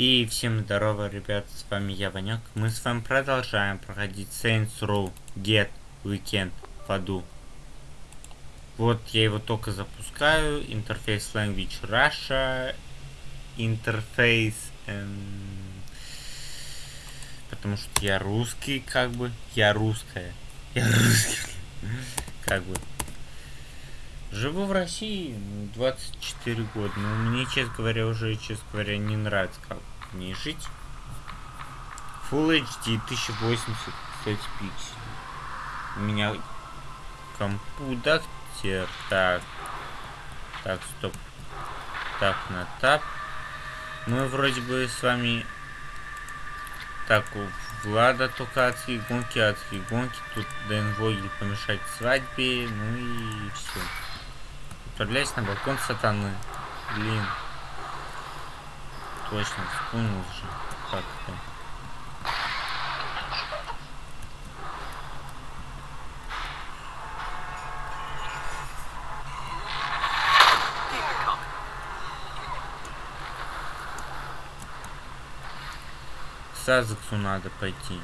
И всем здорово, ребят, с вами я, Ванек. Мы с вами продолжаем проходить Saints Row Get Weekend в аду. Вот я его только запускаю. Интерфейс Language Russia. Интерфейс... Эм, потому что я русский, как бы. Я русская. Я русский. Как бы. Живу в России 24 года, но мне, честно говоря, уже, честно говоря, не нравится, как мне жить. Full HD 1080, кстати, пикселей. У меня компьютер, так, так, стоп, так, на тап. Мы вроде бы с вами, так, у Влада только адские гонки, адские гонки, тут Дэн Вогель помешать свадьбе, ну и все. Отправляюсь на балкон сатаны. Блин. Точно, вспомнил же. Как это? К Сазексу надо пойти.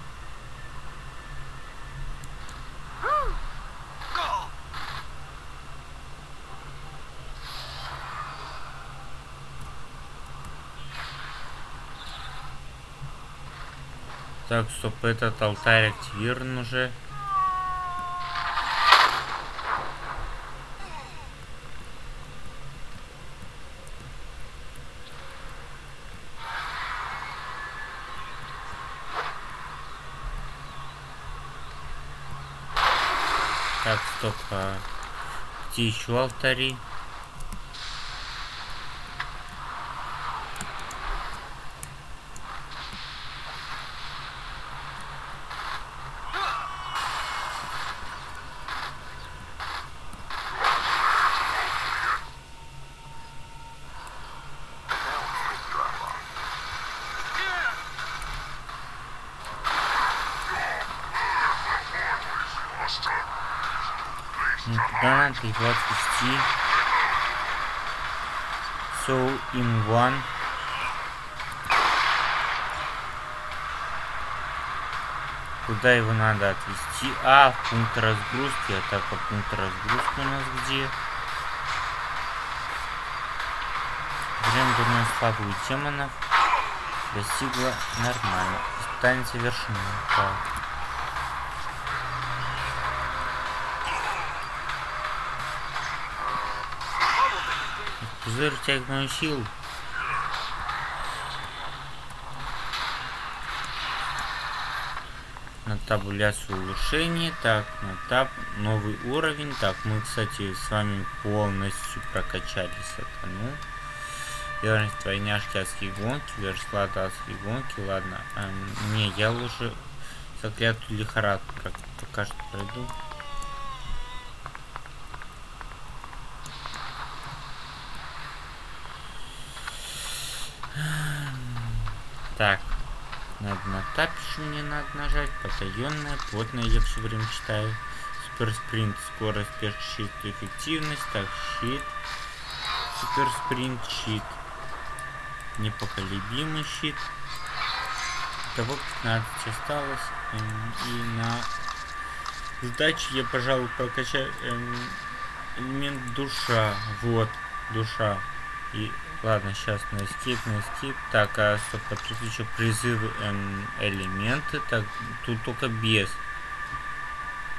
Так, стоп, этот алтарь активирован уже. Так, стоп, а где еще алтари? Да, надо его отвести. So, in one. Куда его надо отвести? А, пункт разгрузки. А так, а пункт разгрузки у нас где? Славы у демонов достигла нормально. Испытание завершено. Так. Пузырь тягнул сил. Табуляцию улучшений. Так, на таб новый уровень. Так, мы, кстати, с вами полностью прокачали сатану. Верность двойняшки адские гонки. Вершлата адские гонки. Ладно. Эм, не, я лучше заклятую лихорадку пока что пройду. Так, надо на тапиш мне надо нажать, потаенная, плотная я все время читаю. Супер спринт, скорость, щит, эффективность, так, щит. Супер спринт, щит. Непоколебимый щит. Того 15 осталось. И на сдаче я, пожалуй, прокачаю эм, элемент душа. Вот, душа. И Ладно, сейчас на escape, на escape. Так, а стоп, тут еще призывы эм, элементы. Так, тут только без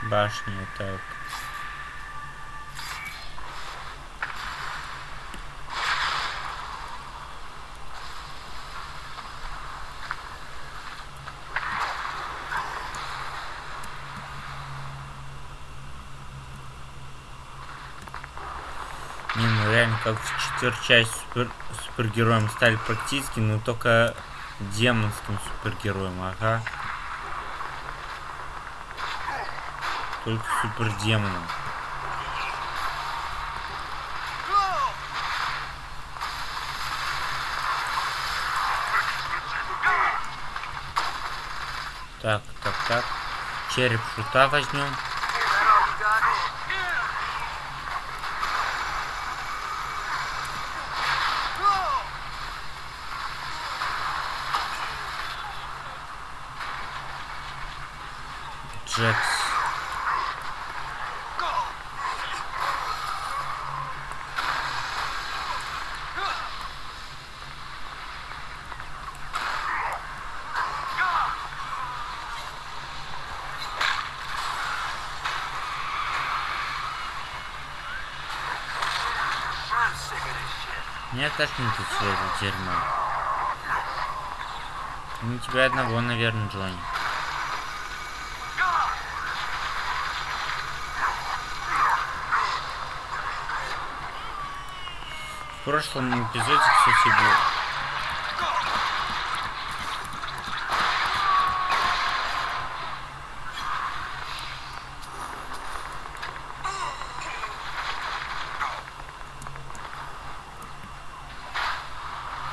башни. Так. Не, ну реально, как в четвертой супер, супергероем стали практически, но только демонским супергероем, ага. Только супердемоном. Так, так, так. Череп шута возьмем. Мне тошнит от всего этого дерьма. Не тебя одного, наверное, Джонни. В прошлом эпизоде, кстати, был...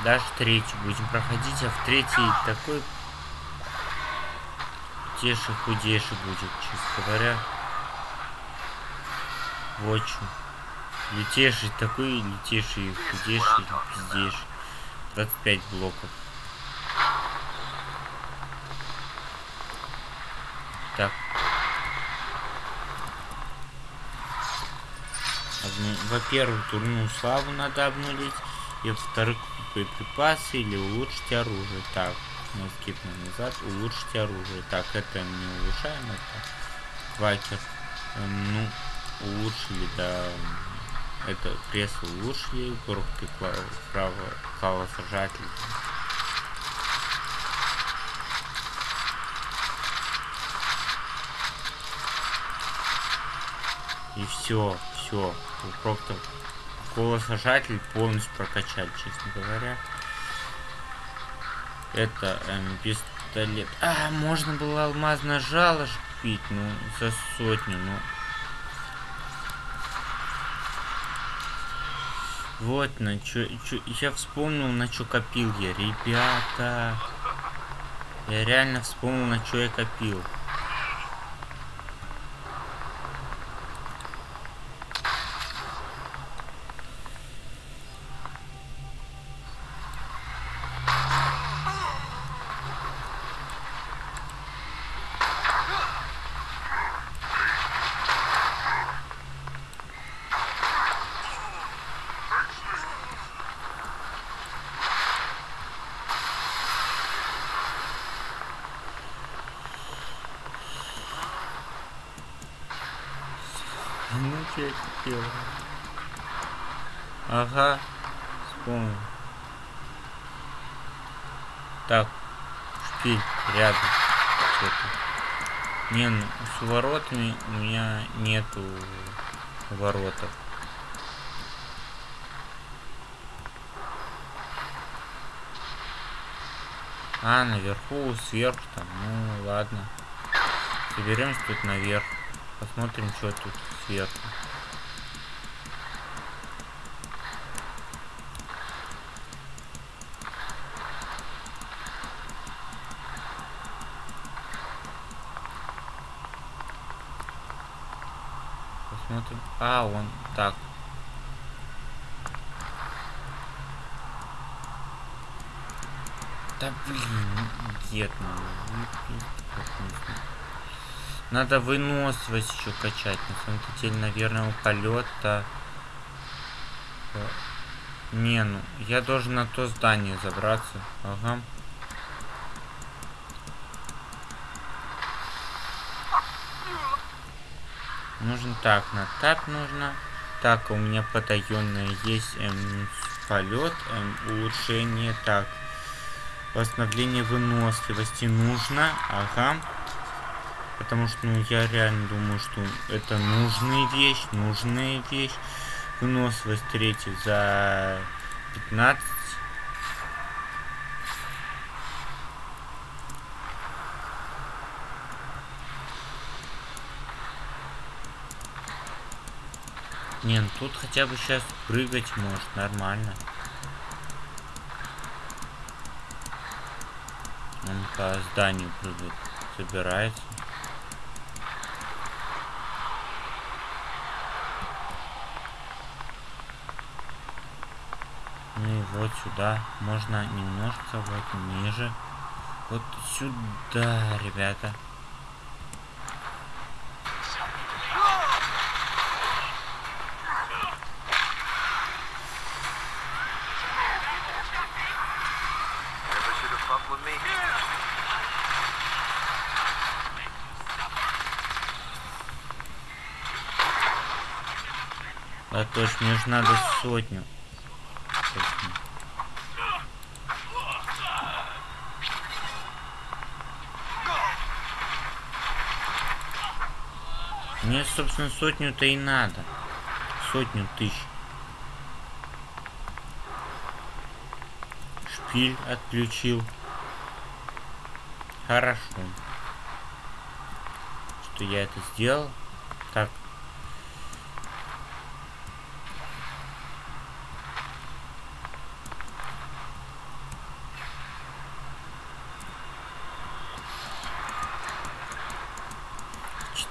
Даже третью будем проходить, а в третьей такой теший худейший будет, честно говоря. В общем. Лютейший такой, лютейший, худейший, пиздейший. 25 блоков. Так. Во-первых, турную славу надо обнулить. И во-вторых, боеприпасы или улучшить оружие. Так, мы скипнем назад. Улучшить оружие. Так, это не улучшаем, это квакер. Эм, Ну, улучшили, да. Это кресло улучшили. Коробки право калосажатель. И все, все. Просто колосажатель полностью прокачали, честно говоря. Это эм, пистолет. А, можно было алмазное жало ж купить, ну, за сотню, ну. Вот на чё, чё, я вспомнил, на что копил я, ребята. Я реально вспомнил, на что я копил. Ну, что я купил? Ага, вспомнил. Так, шпиль рядом. Что-то. Не, ну, с воротами у меня нету воротов. А, наверху, сверху там, ну ладно. Соберемся тут наверх. Посмотрим, что тут сверху. Посмотрим. А, он так. Да дед, ну, нужно. Надо выносливость еще качать. На самом деле, наверное, у полета. Не, ну, я должен на то здание забраться. Ага. Нужно так, на тап нужно. Так, у меня потаенное есть эм, полет, эм, улучшение. Так, восстановление выносливости нужно. Ага. Потому что, ну, я реально думаю, что это нужная вещь, нужная вещь. Выносливость третья за 15. Не, ну тут хотя бы сейчас прыгать может, нормально. Он по зданию прыгает, собирается. Ну и вот сюда можно немножко вот ниже. Вот сюда, ребята. Fuck with me. А точно, мне же надо сотню. Точно. Мне, собственно, сотню-то и надо. Сотню тысяч. Шпиль отключил. Хорошо. Что я это сделал. Так.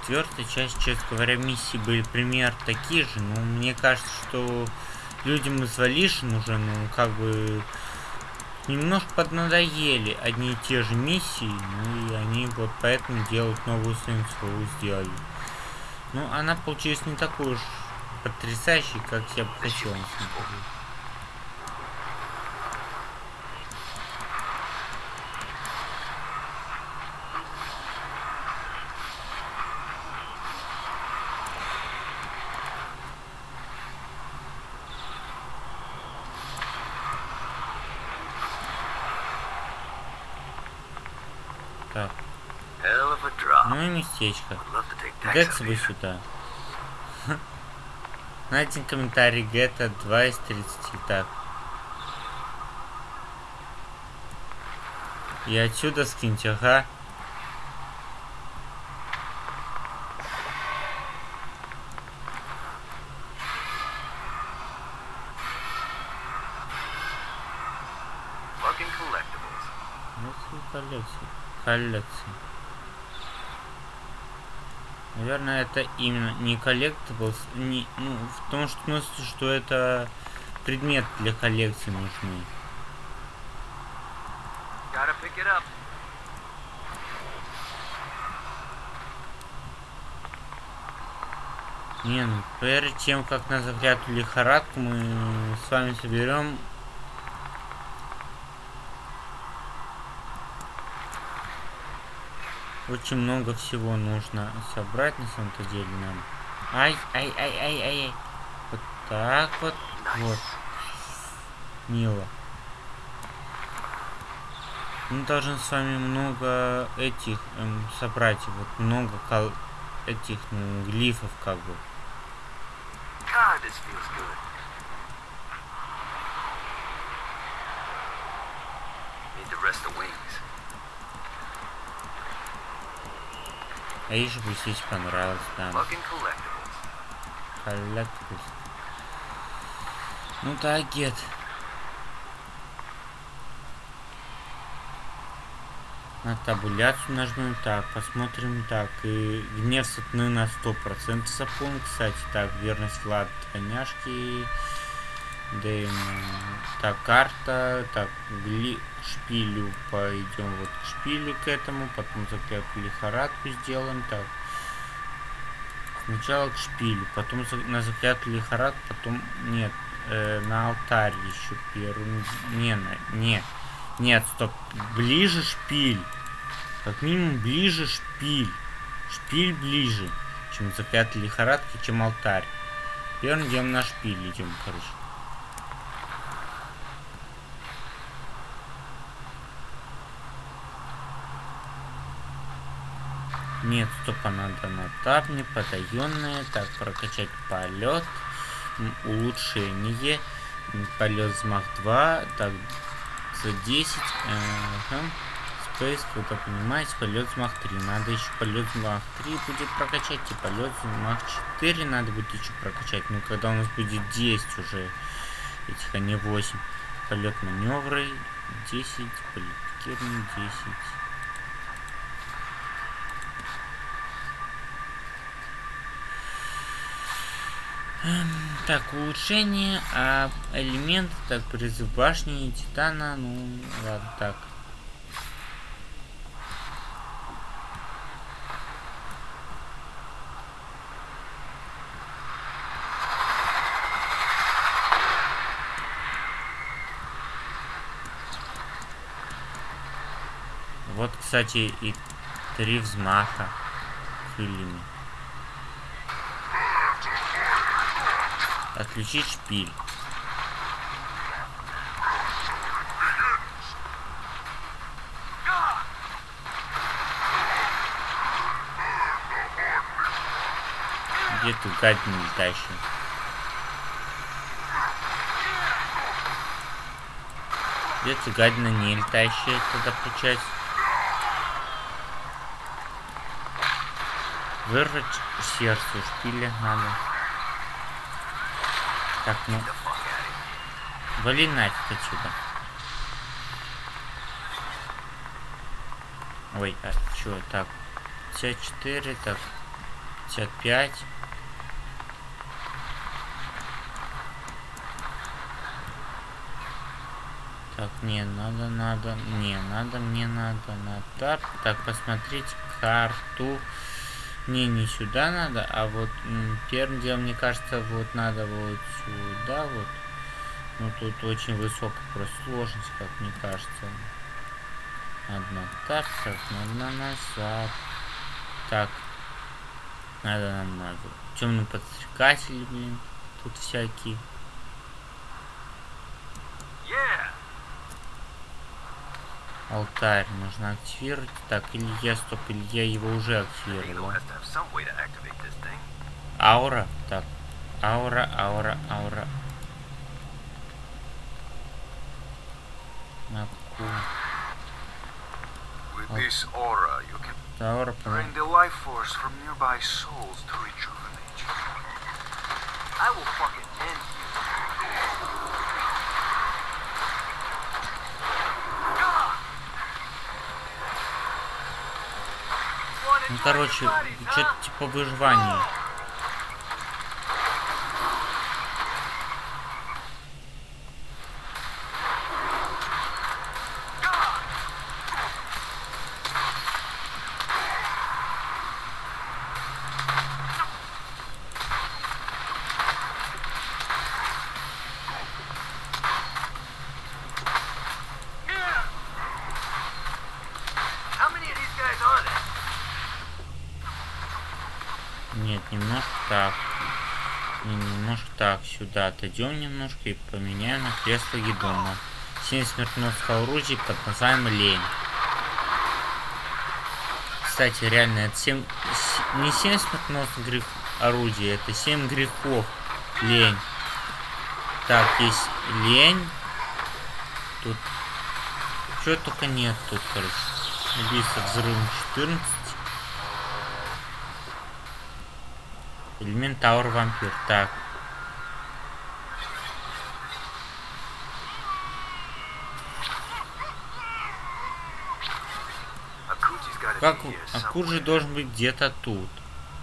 Четвертая часть, честно говоря, миссии были пример такие же, но мне кажется, что людям из Валишин уже, ну, как бы, немножко поднадоели одни и те же миссии, ну, и они вот поэтому делают новую Saints сделали. Ну, она получилась не такой уж потрясающей, как я бы хотел, на. Так, Hell of a drop. ну и местечко. Up бы сюда. Найден комментарий Гетта 2 из 30. Так. И отсюда скиньте, ага. Fucking collectibles. Ну, это коллекция. Коллекция. Наверное, это именно не коллектиблс, не, ну, в том что смысле, что это предмет для коллекции нужны. Не, ну перед тем, как на заклятую лихорадку мы с вами соберем очень много всего нужно собрать на самом-то деле нам. Ай, ай, ай, ай, ай, ай. Вот так вот. Вот. Мило. Мы должны с вами много этих эм, собрать. Вот много кол- этих, ну, глифов как бы. God, this feels good. Need to rest the wings. А еще бы здесь понравилось, да. Collectibles. Коллектус. Ну да, гет. На табуляцию нажмем так, посмотрим так. И гнев сатаны на 100% заполнен. Кстати, так, верность Влад коняшки. Дэйм. Так, карта. Так, гли... шпилю пойдем вот к шпилю к этому. Потом заклятую лихорадку сделаем. Так. Сначала к шпилю, потом на заклятую лихорадку, потом нет, э, на алтарь еще первым. Не, на, не, нет, стоп, ближе шпиль. Как минимум ближе шпиль. Шпиль ближе, чем заклятая лихорадка, чем алтарь. Первым идем на шпиль, идем, короче. Нет, стоп, она дана табне, потаенная. Так, прокачать полет. Улучшение. Полет взмах 2. Так, за 10. Ага. Space, круто понимаете, полет взмах 3. Надо еще полет взмах 3 будет прокачать. И полет взмах 4 надо будет еще прокачать. Ну, когда у нас будет 10 уже этих, а не 8. Полет маневры 10. Полет пикирования 10. Так, улучшение, а элемент, так, призыв башни, титана, ну, ладно, так. Вот, кстати, и три взмаха крыльями. Отключить шпиль. Где ты гадина летающая? Где ты гадина не летающая тогда получается? Вырвать сердце шпиля надо. Так, ну, вали нафиг отсюда. Ой, а чё, так, 54, так, 55. Так, не, надо, надо, не, надо, мне надо на тап. Так, посмотреть карту. Не, не сюда надо, а вот первым делом, мне кажется, вот надо вот сюда вот. Ну, тут очень высокая просто сложность, как мне кажется. Одна так, так, надо назад. Так. Надо нам надо. Темный подстрекатель, блин. Тут всякие. Алтарь нужно активировать. Так, или я, стоп, или я его уже активировал. Аура. Так. Аура, аура, аура. На Oh. can Аура. I will fucking end you. Wanna Ну, короче, что-то типа выживания. Сюда отойдем немножко и поменяем на кресло Гедома. 7 смертоносных оружий под названием лень. Кстати, реально, это 7... с- Не 7 смертоносных грех... орудий, это 7 грехов. Лень. Так, есть лень. Тут... Чего только нет тут, короче. Убийство взрывом 14. Элемент Тауэр Вампир. Так. Как Акуджи somewhere. должен быть где-то тут.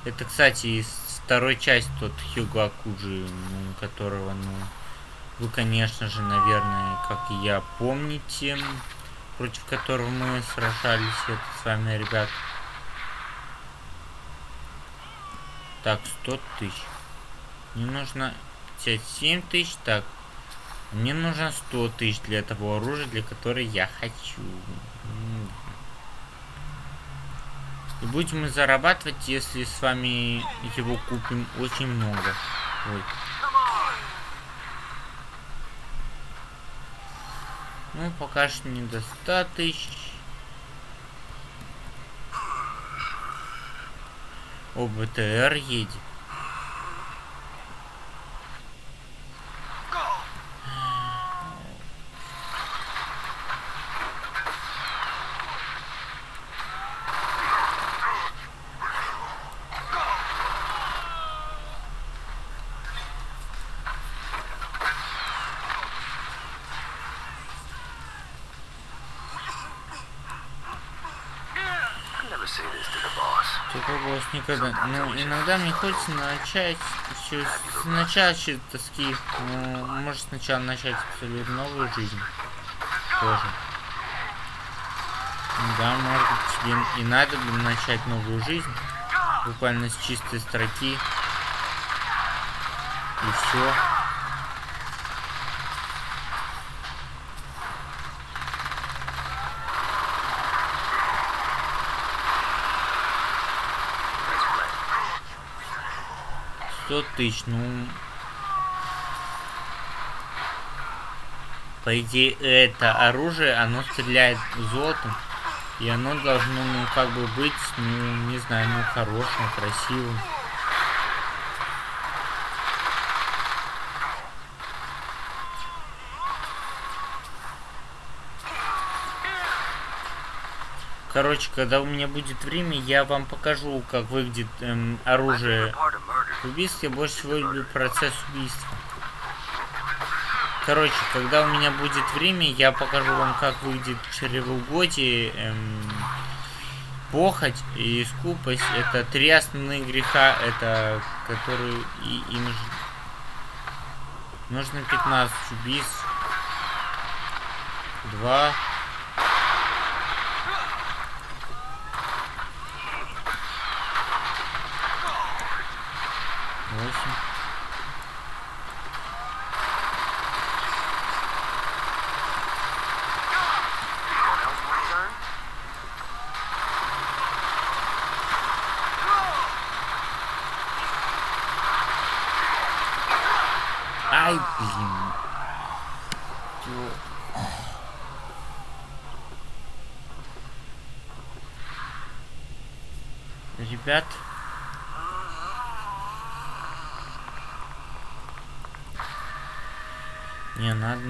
Это, кстати, из второй части тот Хьюго Акуджи, ну, которого, ну, вы, конечно же, наверное, как и я, помните, против которого мы сражались, это с вами, ребят. Так, 100 тысяч. Мне нужно 57 тысяч, так. Мне нужно 100 тысяч для этого оружия, для которой я хочу. М, и будем мы зарабатывать, если с вами его купим очень много. Ой. Ну, пока что не до 100 тысяч. О, БТР едет. I'd never say this to the boss. Такой голос никогда. Ну, иногда мне хочется начать все сначала с тоски. Ну, может сначала начать абсолютно новую жизнь. Тоже. Да, может тебе и надо бы начать новую жизнь. Буквально с чистой строки. И все. 100 тысяч, ну... По идее, это оружие, оно стреляет золотом. И оно должно, ну, как бы быть, ну, не знаю, ну, хорошим, красивым. Короче, когда у меня будет время, я вам покажу, как выглядит эм, оружие убийств я больше всего люблю процесс убийства. Короче, когда у меня будет время, я покажу вам, как выйдет чревоугодие, эм, похоть и скупость. Это три основные греха, это которые и им нужно 15 убийств. два information.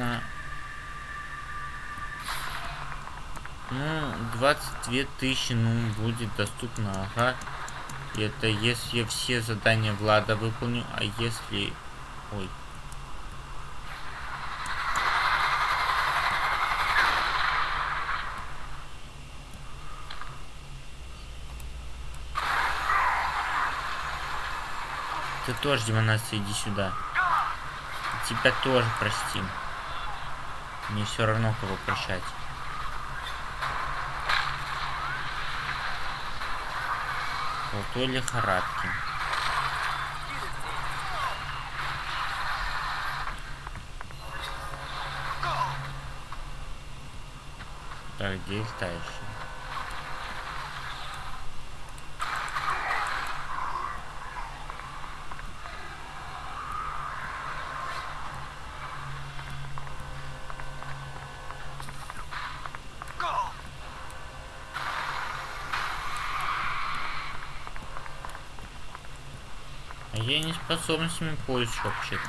Надо... Ну, 22 тысячи, ну, будет доступно, ага. Это если я все задания Влада выполню, а если... Ой. Ты тоже, демонация, иди сюда. Тебя тоже простим. Мне все равно, кого прощать. Золотой лихорадки. Так, где летающий? А я не способностями пользуюсь вообще-то.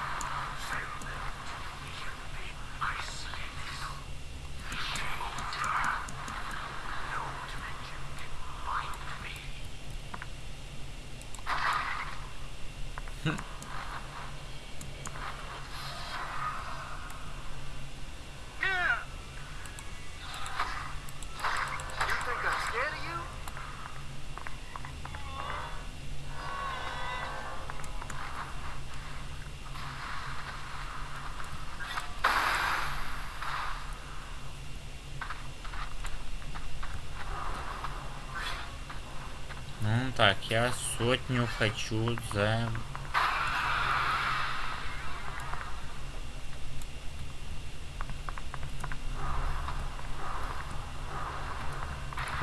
You think I'm scared of you? Ну так, я сотню хочу за...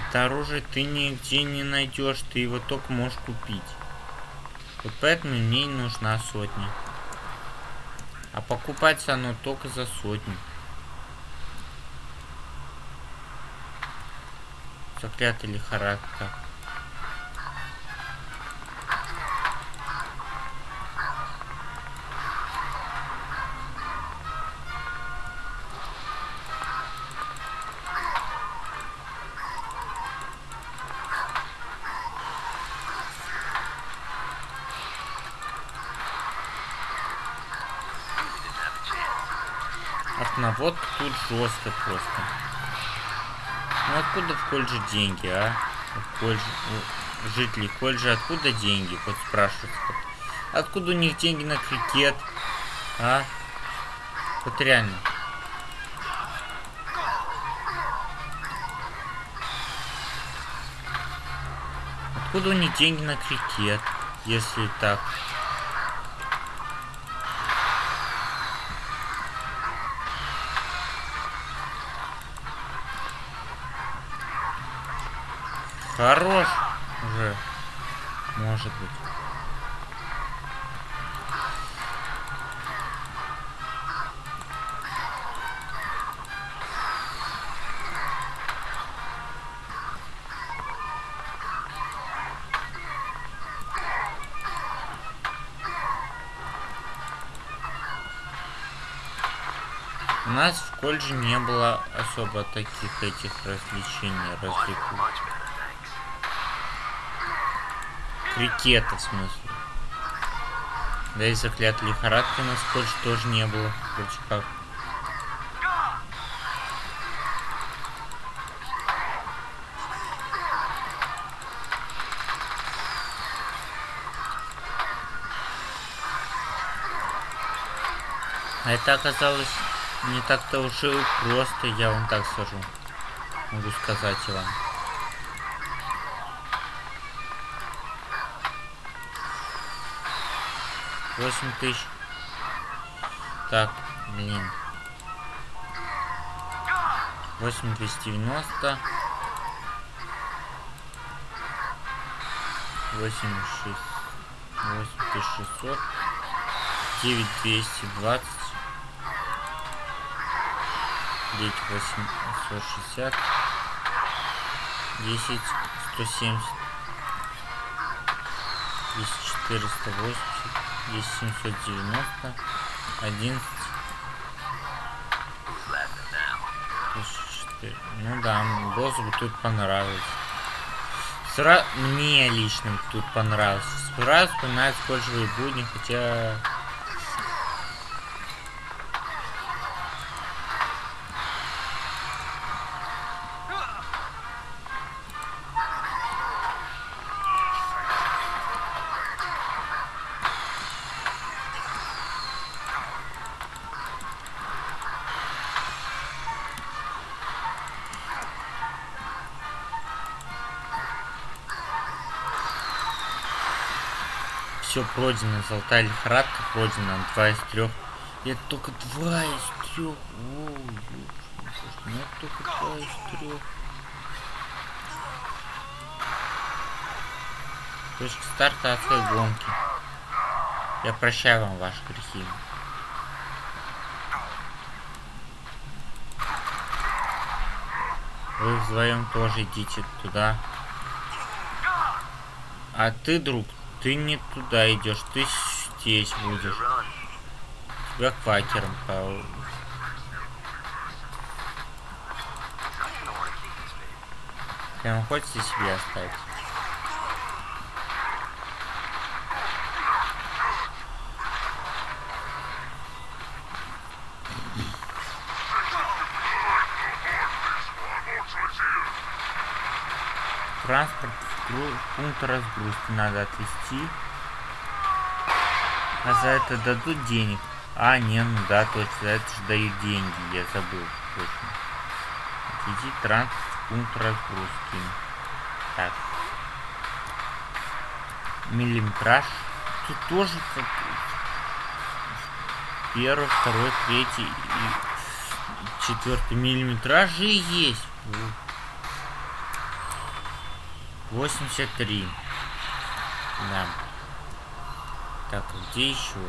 Это оружие ты нигде не найдешь, ты его только можешь купить. Вот поэтому мне нужна сотня. А покупается оно только за сотню. Заклятая лихорадка. Окновод тут жестко просто. Ну откуда в колледже деньги, а? У колледж- у жителей откуда деньги? Вот спрашивают. Откуда у них деньги на крикет? А? Вот реально. Откуда у них деньги на крикет, если так? Хорош уже. Может быть. У нас в колледже не было особо таких этих развлечений, развлекух. Крикета, в смысле. Да и заклят лихорадки у нас колледже тоже не было. Вроде как. А это оказалось не так-то уж и просто, я вам так скажу. Могу сказать вам. 8 тысяч. Так, блин. 8290. 8600. 8600. 9220. 9860. 10 170. 10 480 здесь 790, 11, Ну да, босс тут понравилось. сразу Мне лично тут понравилось. Сразу вспоминаю скользкие будни, хотя Пройдено, золотая лихорадка пройдена, два из трех. И это только два из трех. О, ну это только два из трех. Точка старта адской гонки. Я прощаю вам ваши грехи. Вы вдвоем тоже идите туда. А ты, друг, ты не туда идешь, ты здесь будешь. Тебя квакером по... Прям хочется себе оставить. Транспорт в гру- пункт разгрузки надо отвезти. А за это дадут денег. А, не, ну да, точно, за это же дают деньги, я забыл, точно. Отвези транспорт в пункт разгрузки. Так. Миллиметраж. Тут тоже как первый, второй, третий и четвертый миллиметражи есть. Во. 83. Да. Так, где еще?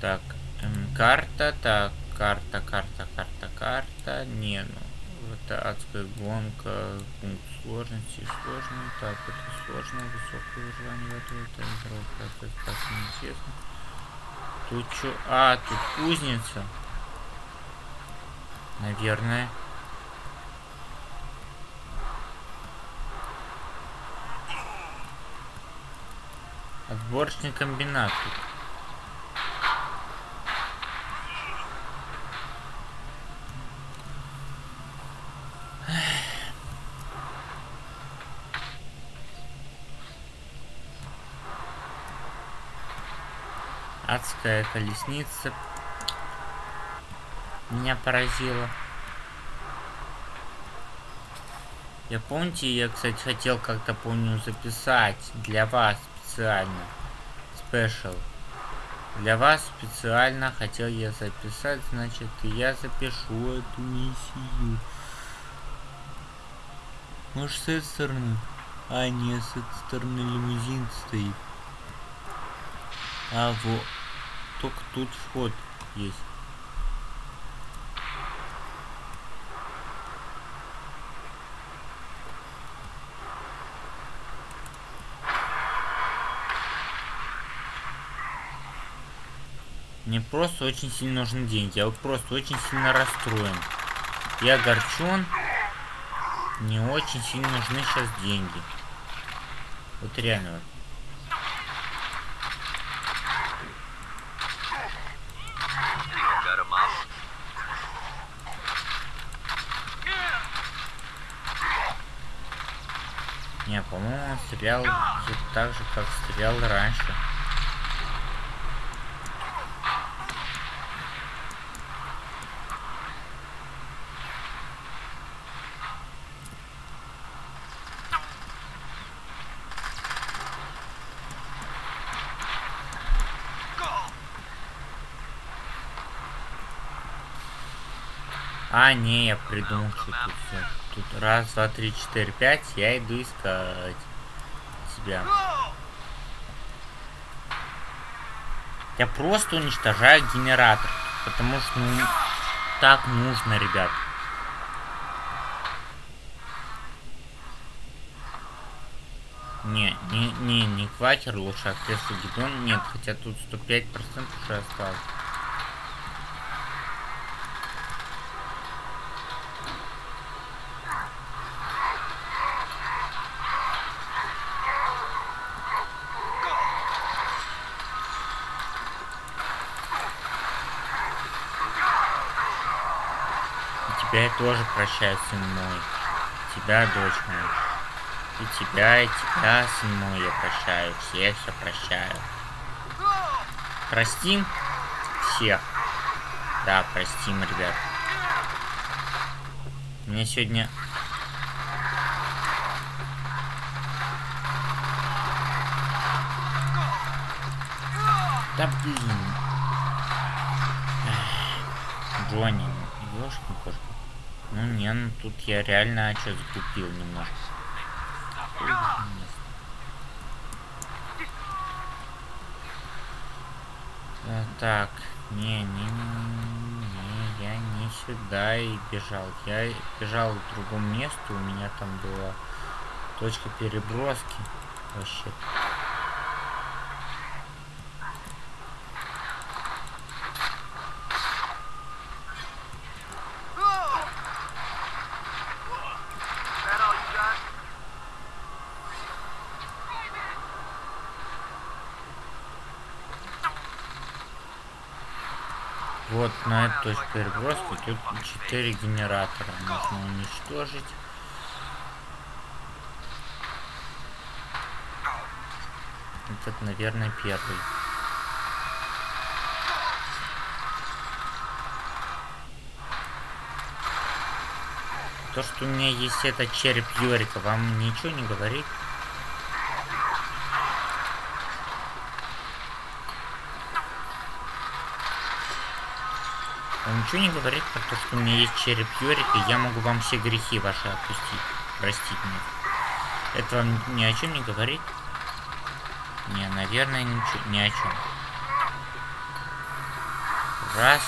Так, эм, карта, так, карта, карта, карта, карта. Не, ну, это адская гонка, пункт сложности, сложный. Так, это сложно, высокое выживание в это игровой процесс, так неизвестно. Тут что? А, тут кузница. Наверное. Отборочный комбинат. Адская колесница меня поразила. Я помните, я, кстати, хотел как-то, помню, записать для вас специально. Спешл. Для вас специально хотел я записать, значит, и я запишу эту миссию. Может, с этой стороны? А, нет, с этой стороны лимузин стоит. А, вот. Только тут вход есть. Мне просто очень сильно нужны деньги. Я вот просто очень сильно расстроен. Я огорчен. Мне очень сильно нужны сейчас деньги. Вот реально вот. Не, по-моему, он стрелял так же, как стрелял раньше. А, не, я придумал, что тут все. Тут раз, два, три, четыре, пять. Я иду искать тебя. Я просто уничтожаю генератор. Потому что ну, так нужно, ребят. Не, не, не, не квакер лучше, а кресло гидон. Нет, хотя тут 105% уже осталось. И тебя я тоже прощаю, сын мой. Тебя, дочь моя. И тебя, и тебя, сын мой, я прощаю. Всех я прощаю. Простим всех. Да, простим, ребят. Мне сегодня... Да блин. Джонни. Ну не, ну тут я реально что закупил немножко. Так, не, не, не, я не сюда и бежал. Я бежал к другому месту, у меня там была точка переброски. Вообще. That all you got? Вот точку переброски тут 4 генератора можно уничтожить. Этот, наверное, первый. То, что у меня есть этот череп Йорика, вам ничего не говорит? Ничего не говорит про то, что у меня есть череп Йорика, и я могу вам все грехи ваши отпустить. Простить мне. Это вам ни о чем не говорит? Не, наверное, ничего, ни о чем. Раз.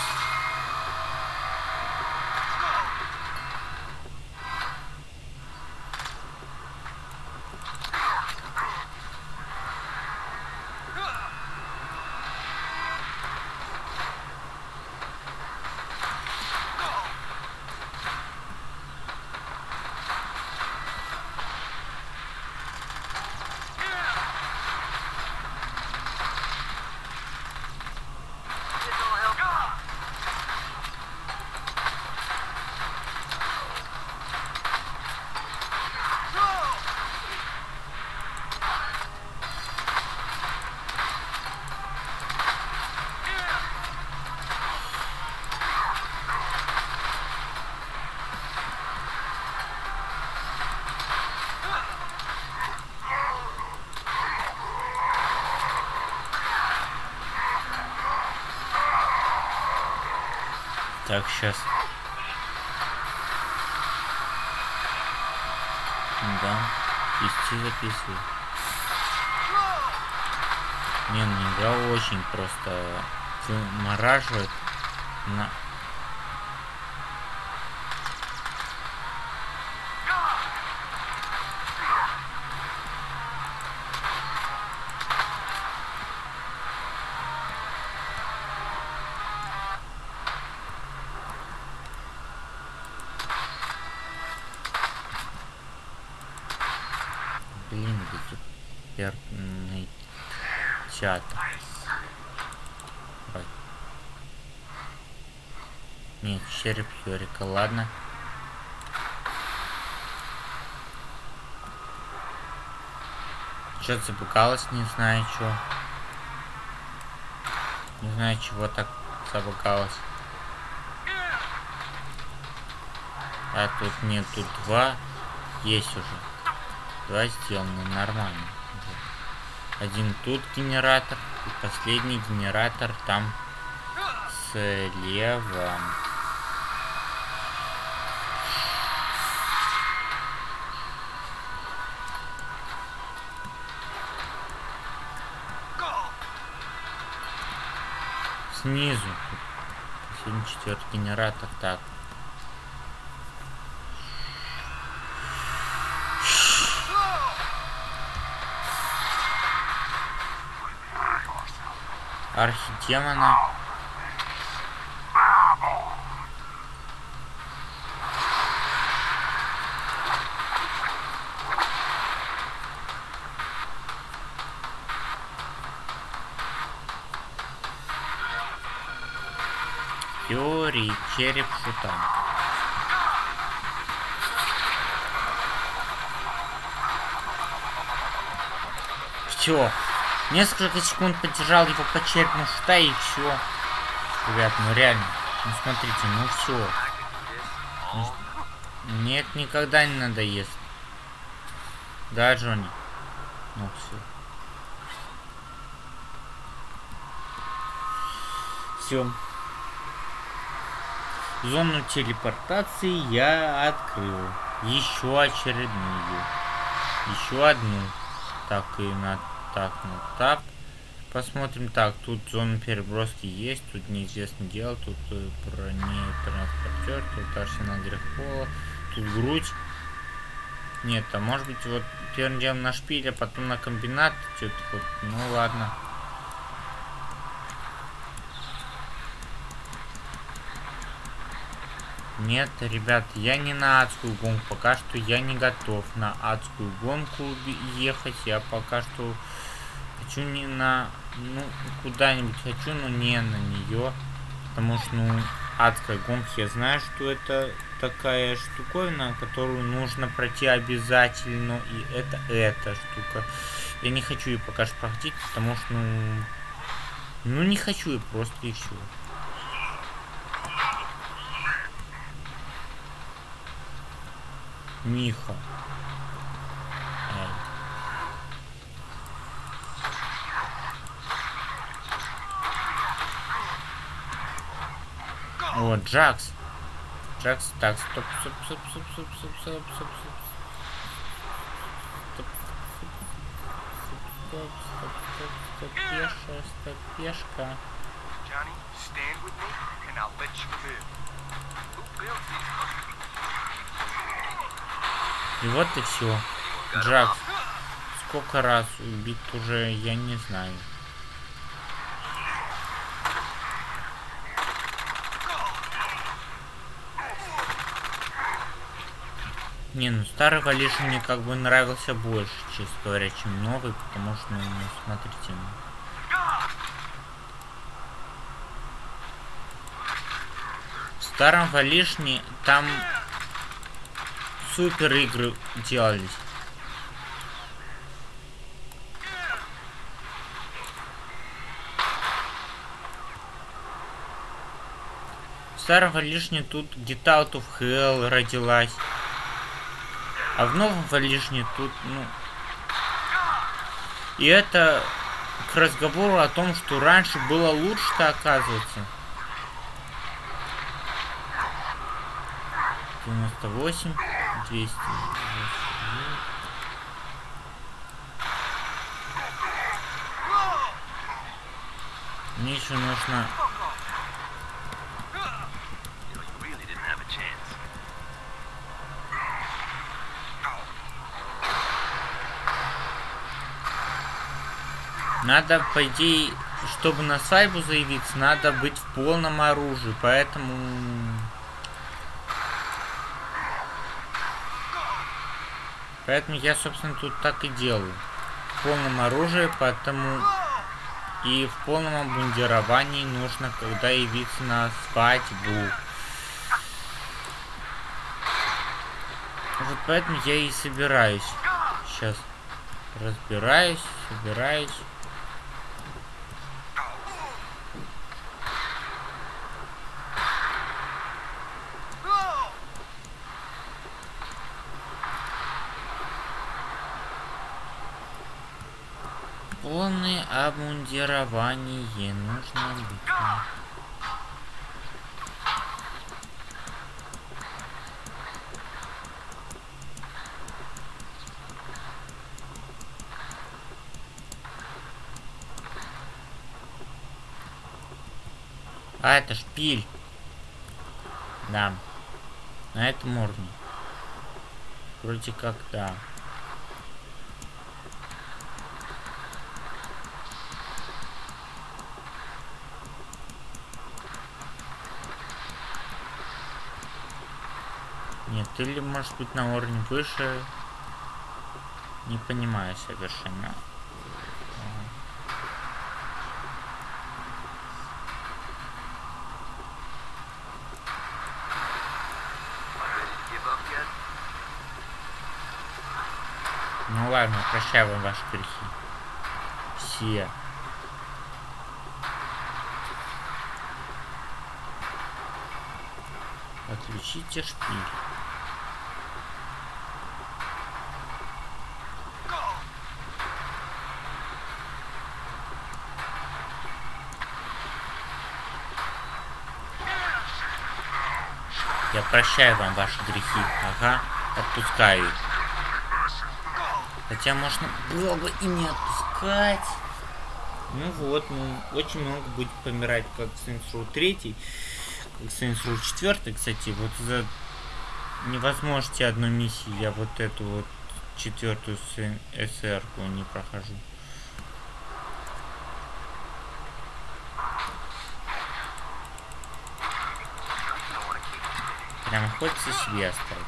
Так, сейчас. Да. Вести записывай. Не, ну игра очень просто вымораживает на... череп Йорика, ладно. Что-то запугалось, не знаю что. Не знаю, чего так забугалось. А тут нет, тут два есть уже. Два сделаны нормально. Один тут генератор, и последний генератор там слева. Снизу. Последний четвертый генератор. Так. Архидемона. Череп шута. Все. Несколько секунд подержал его по черепу шута и все. Ребят, ну реально. Ну смотрите, ну все. Нет, никогда не надоест. Да, Джонни? Ну все. Все. Зону телепортации я открыл. Еще очередную. Еще одну. Так и на так, на так. Посмотрим. Так, тут зона переброски есть. Тут неизвестно дело. Тут э, бронетранспортер. Тут арсенал грехпола. Тут грудь. Нет, а может быть вот первым делом на шпиль, а потом на комбинат. Что-то вот. Ну ладно. Нет, ребят, я не на адскую гонку. Пока что я не готов на адскую гонку ехать. Я пока что хочу не на... Ну, куда-нибудь хочу, но не на нее. Потому что, ну, адская гонка, я знаю, что это такая штуковина, которую нужно пройти обязательно. И это эта штука. Я не хочу ее пока что проходить, потому что, ну... Ну, не хочу ее просто и все. Миха. О, Джакс. Джакс, так, стоп, стоп, стоп, стоп, стоп, стоп, стоп, стоп, стоп. Стоп, стоп, стоп, стоп, пеша, стоп, пешка. Johnny, stand with me, and I'll let you live. Who built this? И вот и все. Джакс. Сколько раз убит уже, я не знаю. Не, ну старый Валиш мне как бы нравился больше, честно говоря, чем новый, потому что, ну, ну, смотрите, ну. В старом Валишне там супер игры делались. В старом Валишне тут Get Out Hell родилась. А в новом Валишне тут, ну... И это к разговору о том, что раньше было лучше-то оказывается. 98, 200. Мне еще нужно... Надо, по идее, чтобы на свадьбу заявиться, надо быть в полном оружии, поэтому... Поэтому я, собственно, тут так и делаю. В полном оружии, поэтому и в полном обмундировании нужно, когда явиться на свадьбу. Вот поэтому я и собираюсь. Сейчас разбираюсь, собираюсь. Обмундирование нужно быть. А, это шпиль. Да. На этом уровне. Вроде как да. Нет, или может быть на уровне выше. Не понимаю совершенно. Ну ладно, прощаю вам ваши грехи. Все. Отключите шпиль. Я прощаю вам ваши грехи. Ага, отпускаю. Хотя можно было бы и не отпускать. Ну вот, ну, очень много будет помирать, как Saints Row 3, как Saints Row 4, кстати, вот за невозможности одной миссии я вот эту вот четвертую СР не прохожу. Прям хочется себе оставить.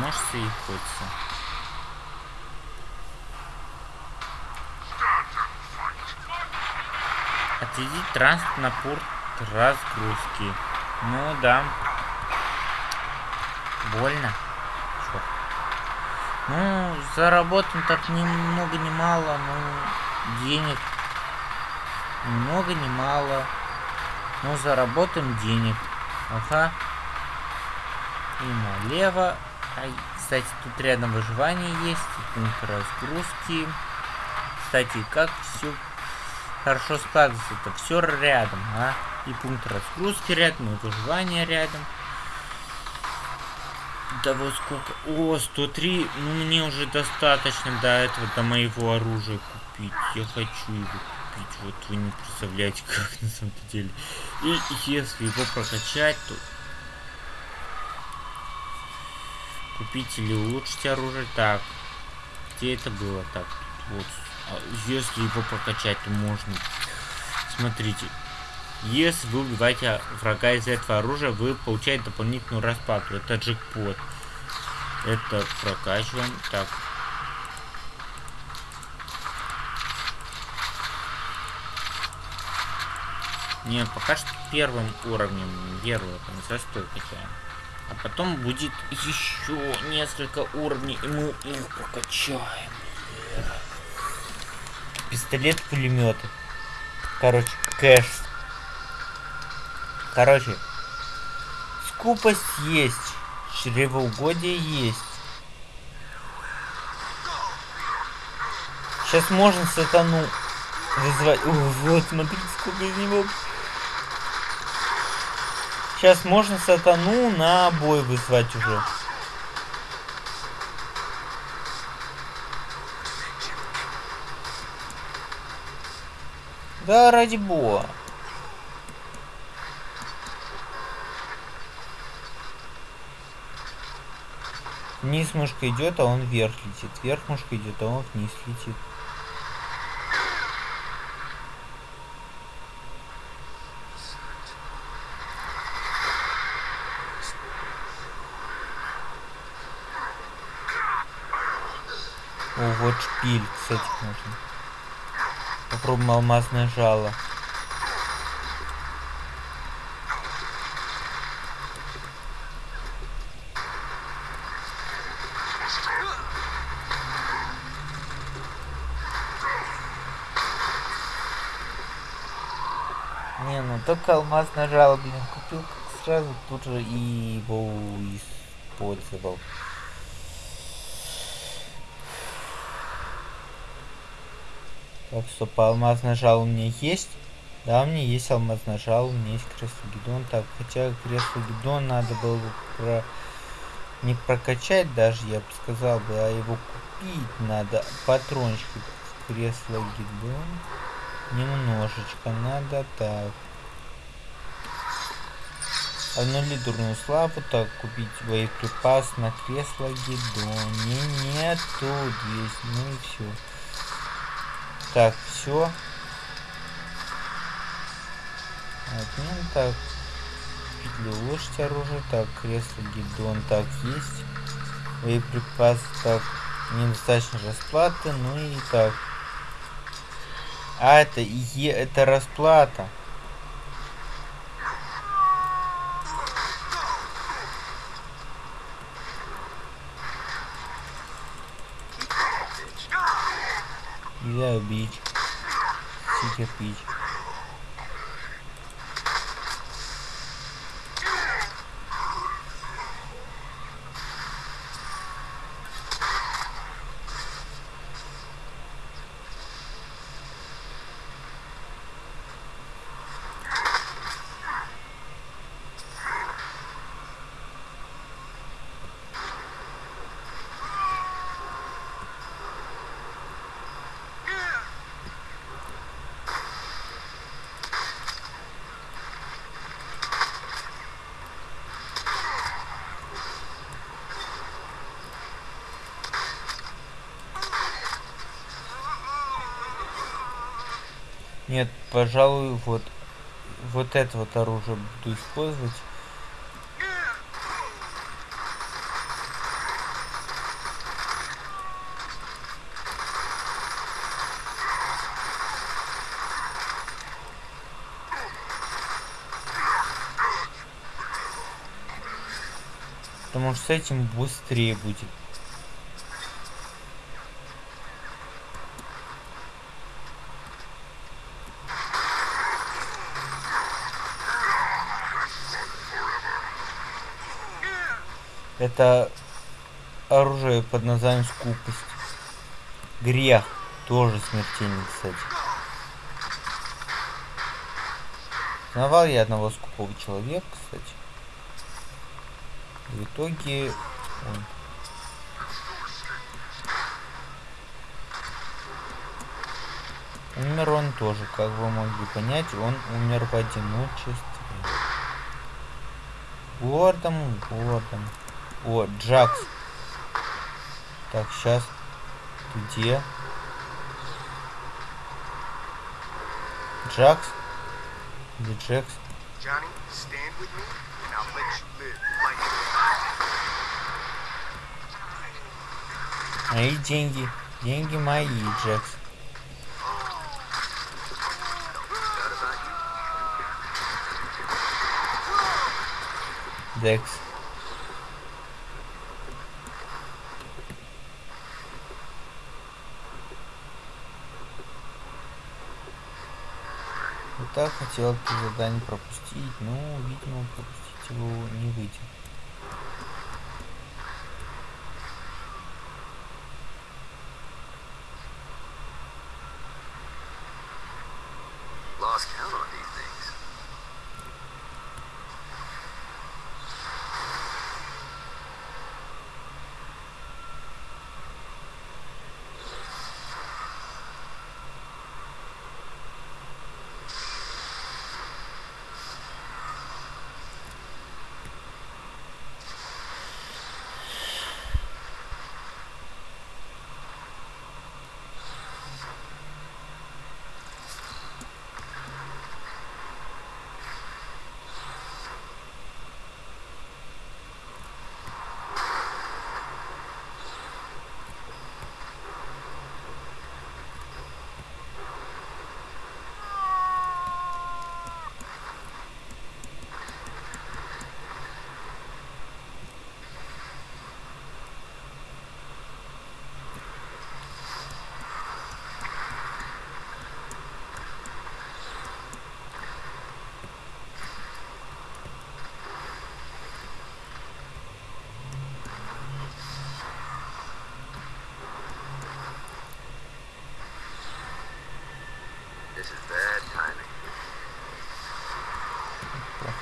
Может, и хочется. Отведить транспорт на пункт разгрузки. Ну да. Больно. Чёрт. Ну, заработан так ни много ни мало, ну, денег. Ни много ни мало. Ну, заработаем денег. Ага. И налево. Ай, кстати, тут рядом выживание есть. Пункт разгрузки. Кстати, как все хорошо складывается. Это все рядом, а? И пункт разгрузки рядом, и выживание рядом. Да вот сколько... О, 103. Ну, мне уже достаточно до этого, до моего оружия купить. Я хочу его купить. Вот вы не представляете, как на самом деле. И если его прокачать, то... Купить или улучшить оружие. Так. Где это было? Так, вот. А Если его прокачать, то можно. Смотрите. Если вы убиваете врага из этого оружия, вы получаете дополнительную распаду. Это джекпот. Это прокачиваем. Так. Не, пока что первым уровнем первого там за 100 качаем. А потом будет еще несколько уровней, и мы их прокачаем. Пистолет, пулеметы. Короче, кэш. Короче, скупость есть, чревоугодие есть. Сейчас можно сатану вызвать. О, вот, смотрите, сколько из него. Сейчас можно сатану на бой вызвать уже. Да, ради бога. Вниз мышка идет, а он вверх летит. Вверх мышка идет, а он вниз летит. О, вот шпиль, кстати, можно. Попробуем алмазное жало. Не, ну только алмазное жало, блин, купил сразу тут же и его использовал. Так, стоп, алмазное жало у меня есть. Да, у меня есть алмазное жало, у меня есть кресло гидон. Так, хотя кресло гидон надо было бы про... не прокачать даже, я бы сказал бы, а его купить надо. Патрончики кресло гидон. Немножечко надо так. Одну лидерную славу, так, купить боеприпас на кресло гидон. Не, нету здесь, ну и все. Так, все. Отмен, так. Петли улучшить оружие, так, кресло гидон, так, есть. Боеприпас, так, недостаточно расплаты, ну и так. А, это Е, это расплата. Bid. Cintia Bid. Пожалуй, вот вот это вот оружие буду использовать. Потому что с этим быстрее будет. Это оружие под названием скупость. Грех. Тоже смертельный, кстати. Знавал я одного скупого человека, кстати. В итоге он Умер он тоже, как вы могли понять, он умер в одиночестве. Гордом, гордом. О, Джакс. Так, сейчас. Где? Джакс? Где Джекс? Мои деньги. Деньги мои, Джекс. Декс. Так хотел это задание пропустить, но, видимо, пропустить его не выйдет. Lost count on these things.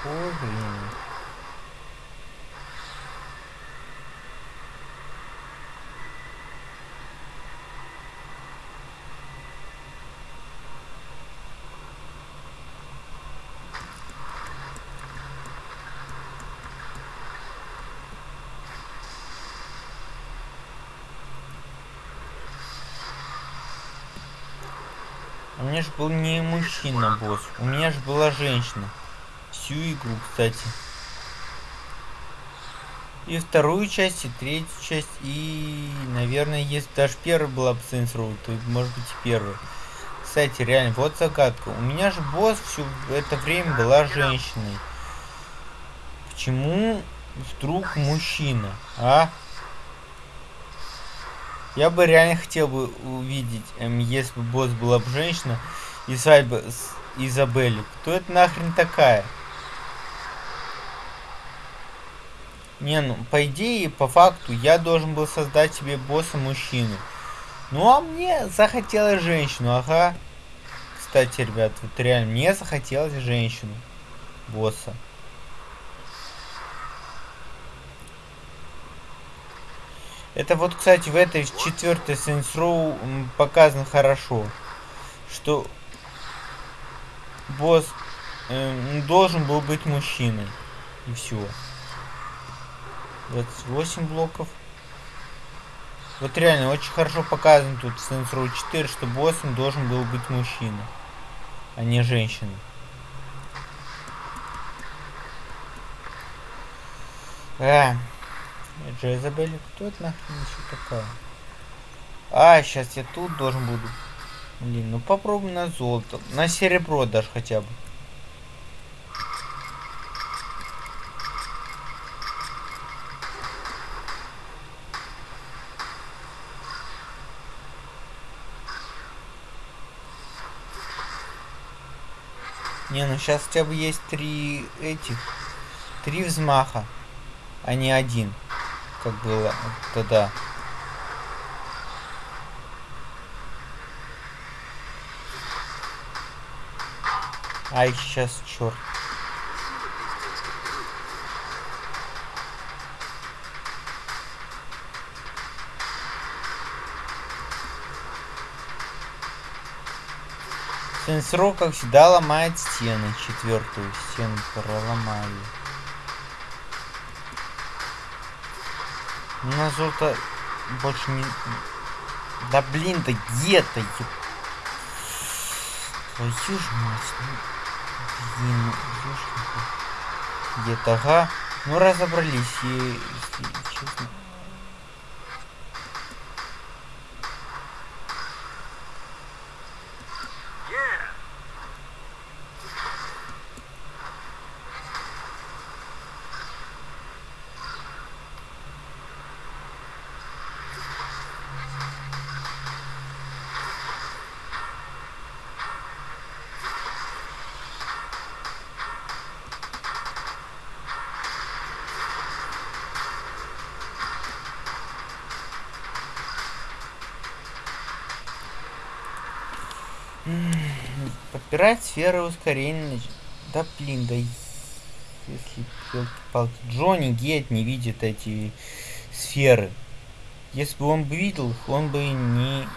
Блин. У меня же был не мужчина, босс. У меня же была женщина. Всю игру, кстати. И вторую часть, и третью часть, и, наверное, если даже первая была бы Saints Row, то, может быть, и первая. Кстати, реально, вот загадка. У меня же босс все это время была женщиной. Почему вдруг мужчина, а? Я бы реально хотел бы увидеть, эм, если бы босс была бы женщина и свадьба с Изабелли. Кто это нахрен такая? Не, ну, по идее, по факту, я должен был создать себе босса мужчину. Ну, а мне захотелось женщину, ага. Кстати, ребят, вот реально, мне захотелось женщину. Босса. Это вот, кстати, в этой четвертой Saints Row показано хорошо, что босс э, должен был быть мужчиной. И все. 28 блоков. Вот реально, очень хорошо показано тут в Saints Row 4, что боссом должен был быть мужчина, а не женщина. А, Джезабель, кто это нахрен еще такая? А, сейчас я тут должен буду. Блин, ну попробуй на золото. На серебро даже хотя бы. Не, ну сейчас хотя бы есть три этих. Три взмаха, а не один. Как было тогда. Ай, сейчас, черт. Сенсро, как всегда, ломает стены. Четвертую стену проломали. Ну, на золото больше не... Да блин, да где-то, еб... Твою ж мать, ну... Блин, ну. Где-то, ага. Ну, разобрались, и, если честно. Подбирать сферы ускорения. Да блин, да если ёлки-палки. Джонни Гет не видит эти сферы. Если бы он бы видел он бы не...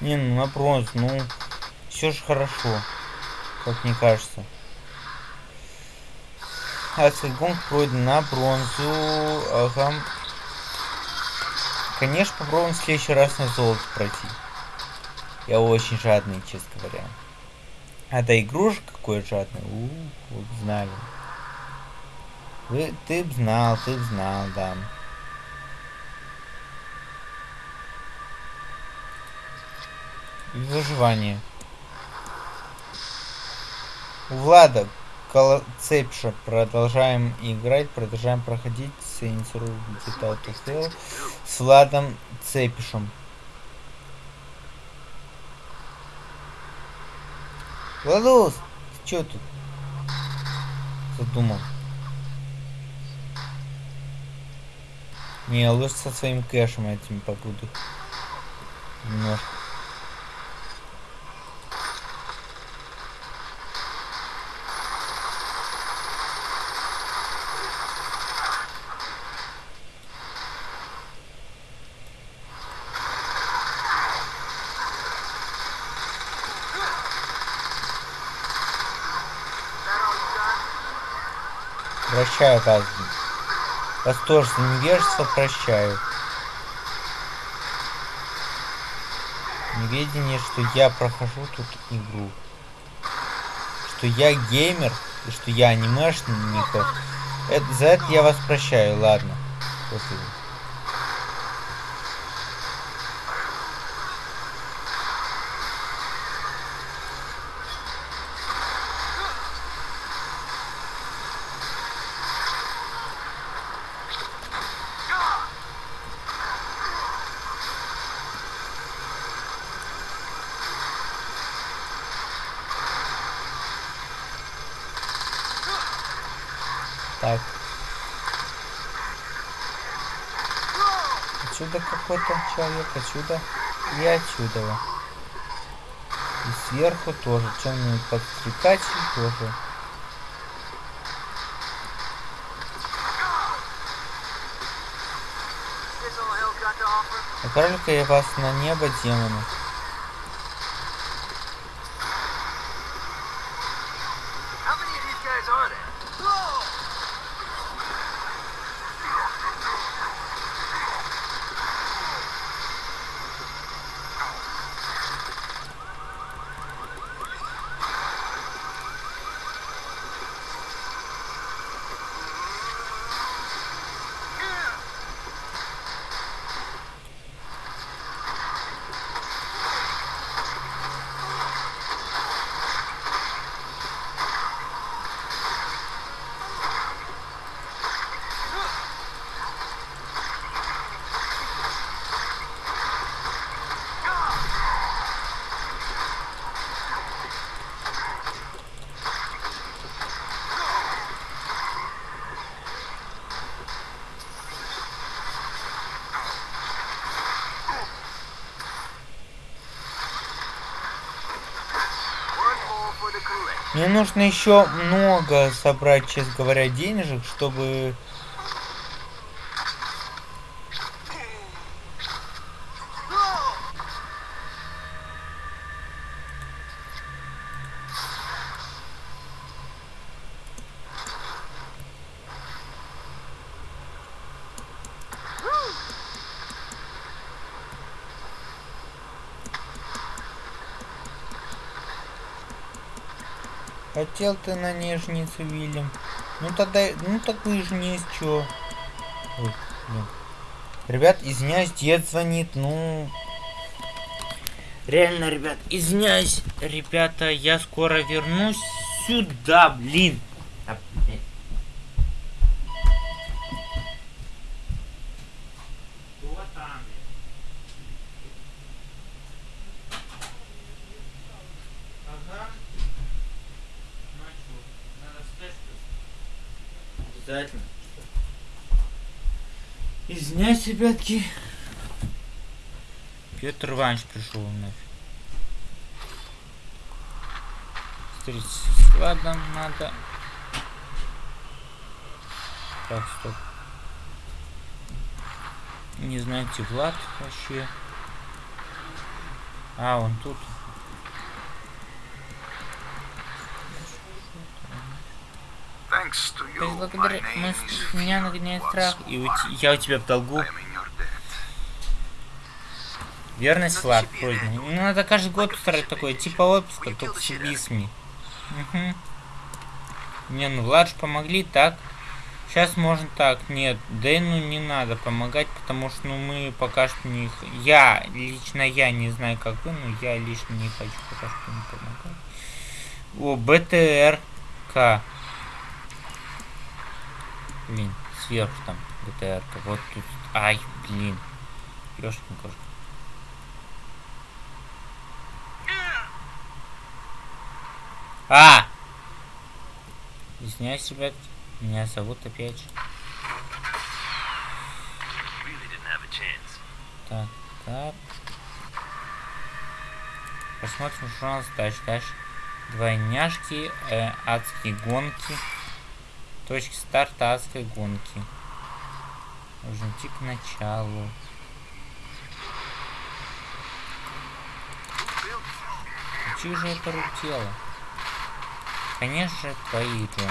Не, ну на бронзу, ну все же хорошо, как мне кажется. Ацельгонг пройден на бронзу. Ага. Конечно, попробуем в следующий раз на золото пройти. Я очень жадный, честно говоря. А да игрушек какой жадный. У, б знали. Вы, ты б знал, ты б знал, да. И выживание. У Влада Колоцепша. Продолжаем играть, продолжаем проходить Saints Row Digital Tale с Владом Цепишем. Владус, ты чё тут задумал? Не, лучше со своим кэшем этим побуду. Немножко. Прощаю, Казби. Вас тоже за невежество прощаю. Неведение, что я прохожу тут игру. Что я геймер, и что я анимешник. Это, за это я вас прощаю, ладно. После. Так. Отсюда какой-то человек, отсюда и отсюда. И сверху тоже. Темный подстрекатель тоже. Offer? Отправлю-ка я вас на небо, демоны. Мне нужно еще много собрать, честно говоря, денежек, чтобы... Хотел ты на нежницу, Вильям. Ну тогда, ну так вы же не из чё. Ой, блин. Ребят, извиняюсь, дед звонит, ну... Реально, ребят, извиняюсь, ребята, я скоро вернусь сюда, блин. Кто там, блин? Ага. Ну а чё, надо встать, что ли? Обязательно. Извиняюсь, ребятки. Петр Иванович пришел вновь. Встретиться с Владом надо. Так, стоп. Не знаете, Влад вообще. А, он тут. Thanks to you, благодаря... my Мы... name is Меня нагоняет страх, и я у тебя в долгу. I am in your debt. Верность флаг. Ну, надо каждый год устраивать такое, типа отпуска, только с убийствами. Угу. Не, ну Владж помогли, так? Сейчас можно так. Нет, Дэну не надо помогать, потому что ну, мы пока что не... Я, лично я, не знаю как вы, но я лично не хочу пока что не помогать. О, БТРК. Блин, сверху там БТРК. Вот тут. Ай, блин. Ёшкин кошка. А! Извиняюсь, ребят. Меня зовут опять. же. Так, так. Посмотрим журнал задач. Дальше. Двойняшки, э, адские гонки. Точки старта адской гонки. Нужно идти к началу. Чьи же это дело? Конечно Джон.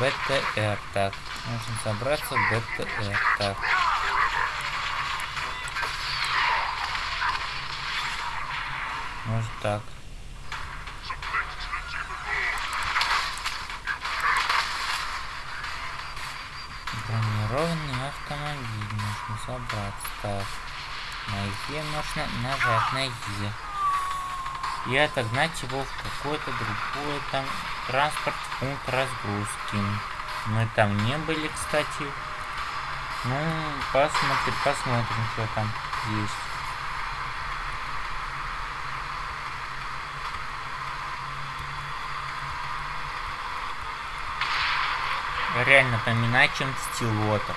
БТР, так. Нужно забраться в БТР, так. Может так. Е нужно нажать на Е. И отогнать его в какой-то другой там транспорт пункт разгрузки. Мы там не были, кстати. Ну, посмотрим, посмотрим, что там есть. Реально напоминает чем-то стилота.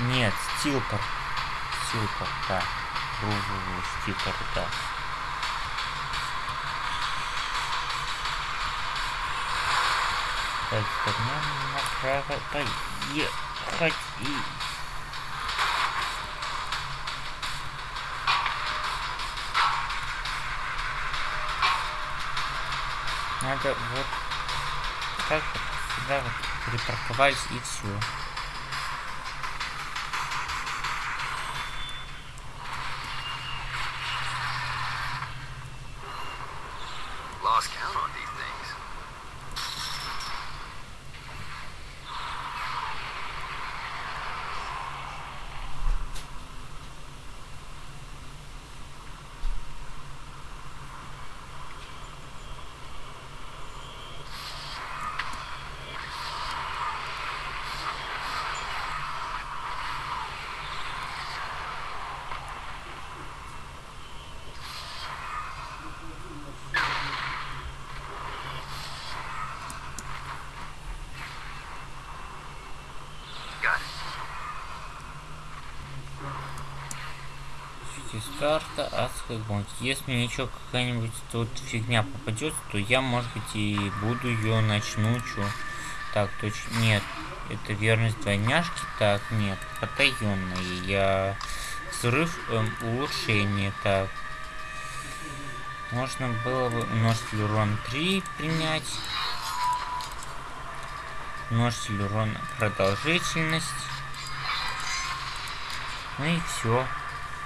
Нет, стилпор. Стилпор, да. Ру-ру-ру, стилпор, да. Так, нам направо поехать и... Надо вот так вот сюда вот припарковались и все. Lost count on these things. Got it. Старта адской гонки. Если мне еще какая-нибудь тут фигня попадется, то я, может быть, и буду ее начну, чё. Так, точно, нет. Это верность двойняшки? Так, нет. Потаенная. Я... Взрыв эм, улучшение. Так. Можно было бы множитель урона 3 принять. Множитель урона продолжительность. Ну и все.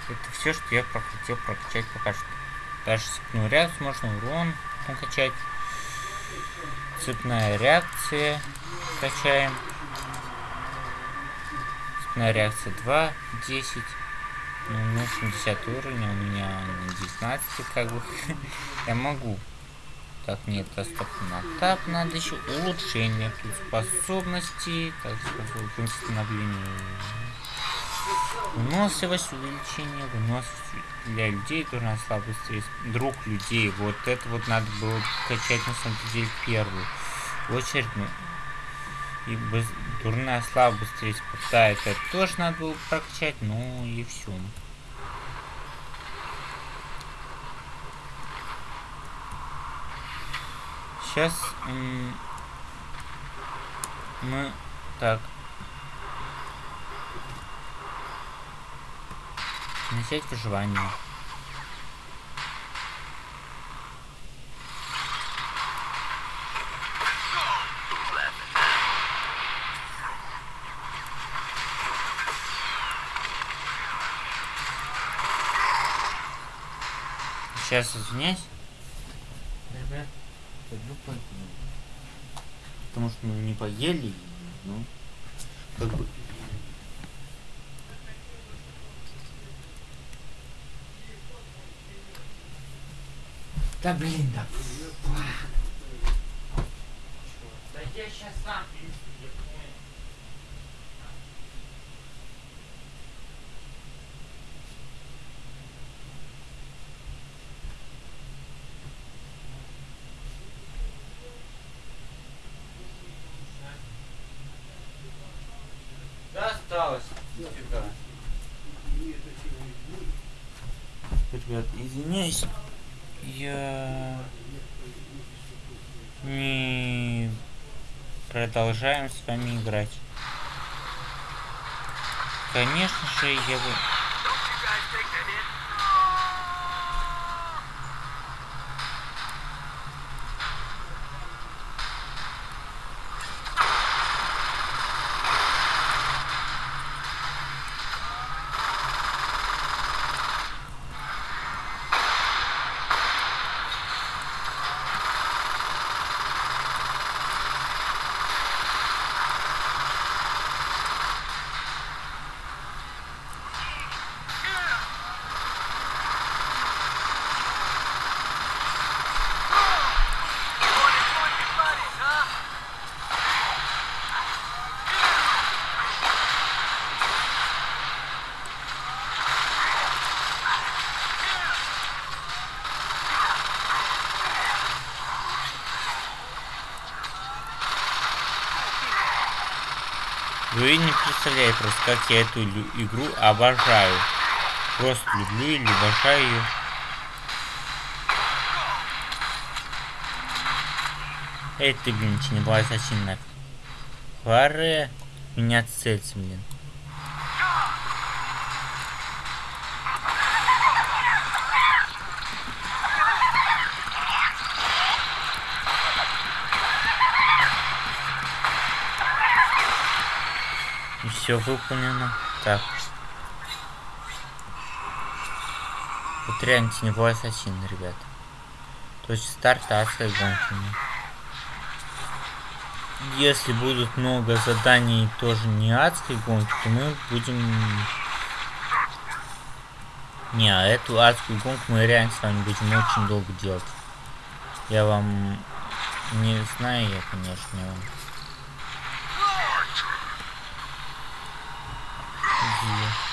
Это все, что я хотел прокачать пока что. Даже цепную реакцию можно урон накачать. Цепная реакция качаем. Цепная реакция 2, 10. Ну, нужен 10 уровень, у меня на 19, как бы. я могу. Так, нет, доступно тап. Надо еще улучшение тут способностей. Так, восстановление Выносливость, увеличение, выносливость для людей, дурная слабость, стресс. друг людей. Вот это вот надо было качать на самом деле первую очередь. Ну, И быс- дурная слава быстрее спадает. Это тоже надо было прокачать, ну и все. Сейчас мы так начать выживание. Сейчас извиняюсь. Потому что мы не поели, ну, как бы... Да блин, да. Да я сейчас сам Да осталось. Нифига. Ребят, извиняюсь. Я не продолжаем с вами играть. Конечно же, я бы... Вы не представляете просто, как я эту игру обожаю. Просто люблю или обожаю ее. Эй, ты, блин, не была ассасин нафиг. Харе. Меня цельцы, блин. Все выполнено. Так. Вот реально теневой ассасин, ребят. То есть старта адской гонки. Если будут много заданий тоже не адской гонки, то мы будем... Не, а эту адскую гонку мы реально с вами будем очень долго делать. Я вам не знаю, я, конечно, я. Где?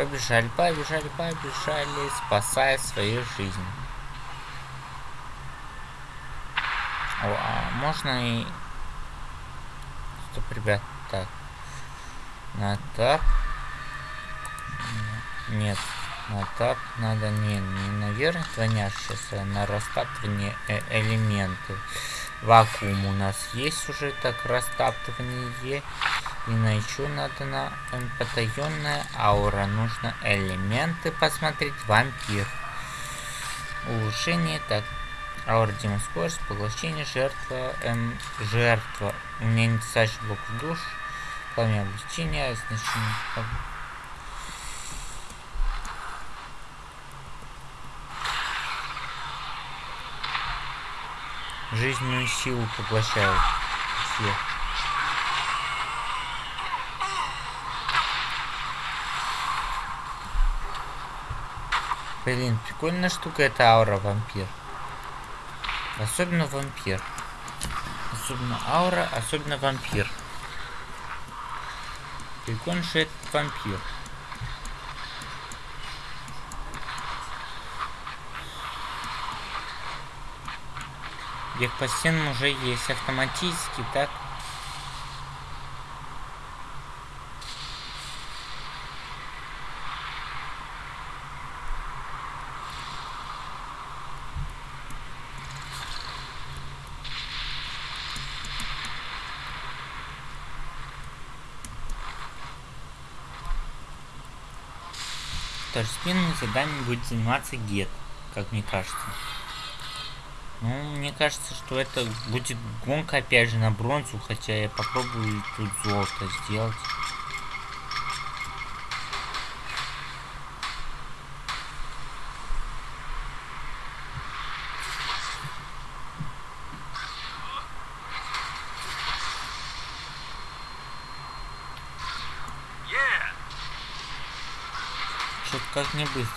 Побежали, побежали, побежали, спасая свою жизнь. О, а можно и... Стоп, ребят, так. На тап. Нет, на тап надо не, не наверх гоняш сейчас, а на растаптывание э- элементы. Вакуум у нас есть уже так растаптывание. И еще надо на потаенная аура. Нужно элементы посмотреть. Вампир. Улучшение. Так. Аура Демон скорость. Поглощение. Жертва. Эм, жертва. У меня недостаточно блок в душ. Пламя облегчения. Значение. Жизненную силу поглощают. Всех. Блин, прикольная штука это аура вампир. Особенно вампир. Особенно аура, особенно вампир. Прикольно, что это вампир. Где по стенам уже есть автоматически, так? Второстепенным заданием будет заниматься Гет, как мне кажется. Ну, мне кажется, что это будет гонка опять же на бронзу, хотя я попробую тут золото сделать. Как не быстро.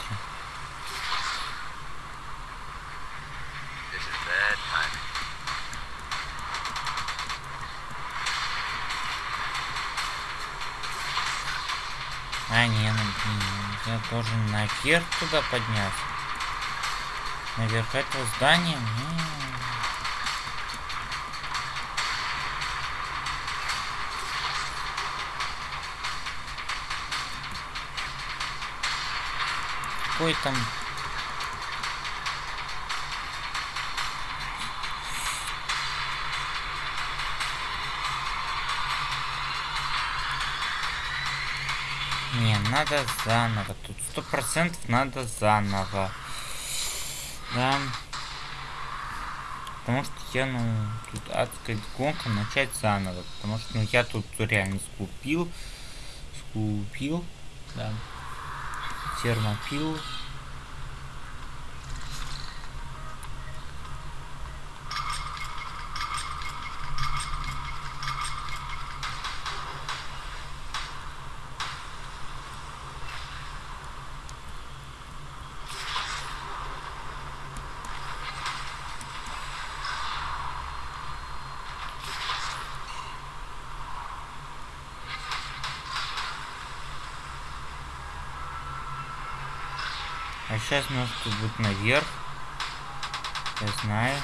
А, не, ну, я должен наверх туда подняться. Наверх этого здания? М. Какой там... Не, надо заново. Тут сто процентов надо заново. Да. Потому что я, ну, тут адская гонка начать заново. Потому что, ну, я тут реально скупил. Скупил. Да. Термопил. Сейчас тут будет наверх. Я знаю.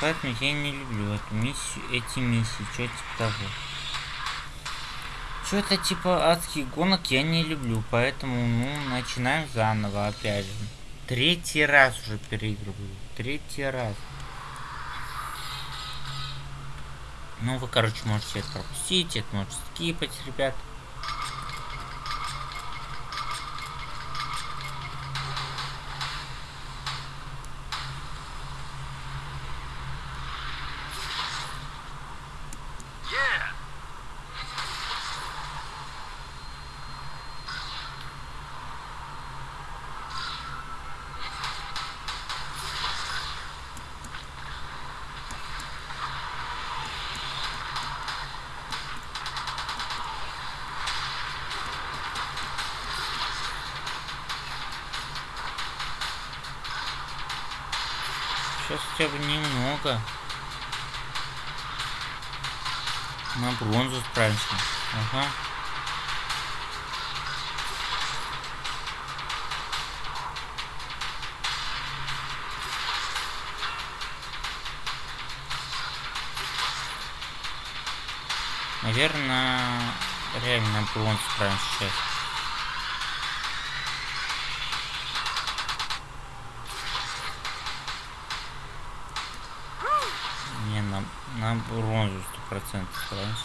Поэтому я не люблю эту миссию, эти миссии, что типа того. Что-то типа адских гонок я не люблю, поэтому, ну, начинаем заново опять же. Третий раз уже переигрываю. Третий раз. Ну, вы, короче, можете это пропустить, это можете скипать, ребят. Хотя бы немного. На бронзу справимся. Ага. Наверное, реально на бронзу справимся сейчас. урон же 100% раньше.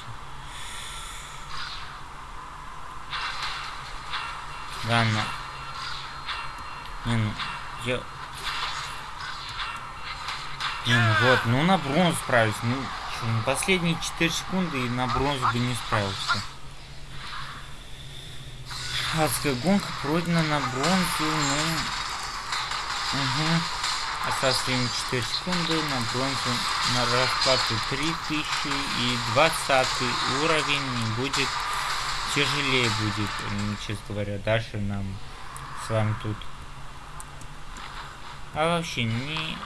Ладно. Не, ну, я... Не, ну вот, ну на бронзу справились. Ну, что, ну последние 4 секунды и на бронзу бы не справился. Адская гонка пройдена на бронзу, ну... Угу. Осталось время 4 секунды, на бронзу на расплату 3000 и 20 уровень будет тяжелее будет, честно говоря, дальше нам с вами тут. А вообще не...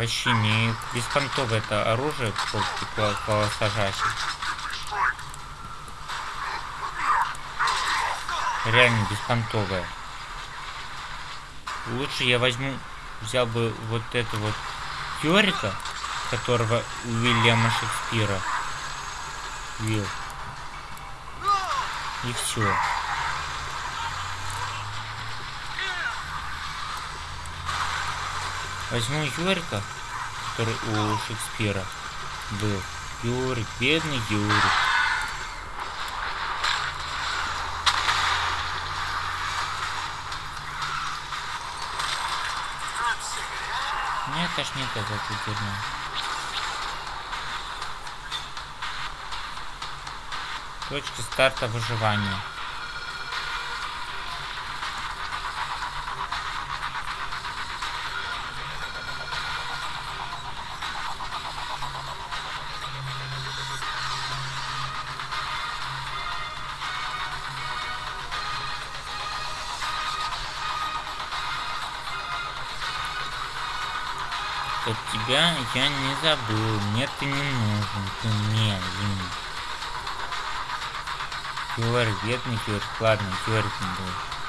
Вообще не беспонтовое это оружие сажащий. Реально беспонтовое. Лучше я возьму, взял бы вот это вот Йорика, которого Уильяма Шекспира. Вил. И все. Возьму Юрика, который у Шекспира был. Юрик, бедный Юрик. Мне тошнит от этой дерьма. Точка старта выживания. Я не забыл. Мне ты не нужен. Ты мне, Винни. Юрик, бедный Юрик. Ладно, Юрик не был.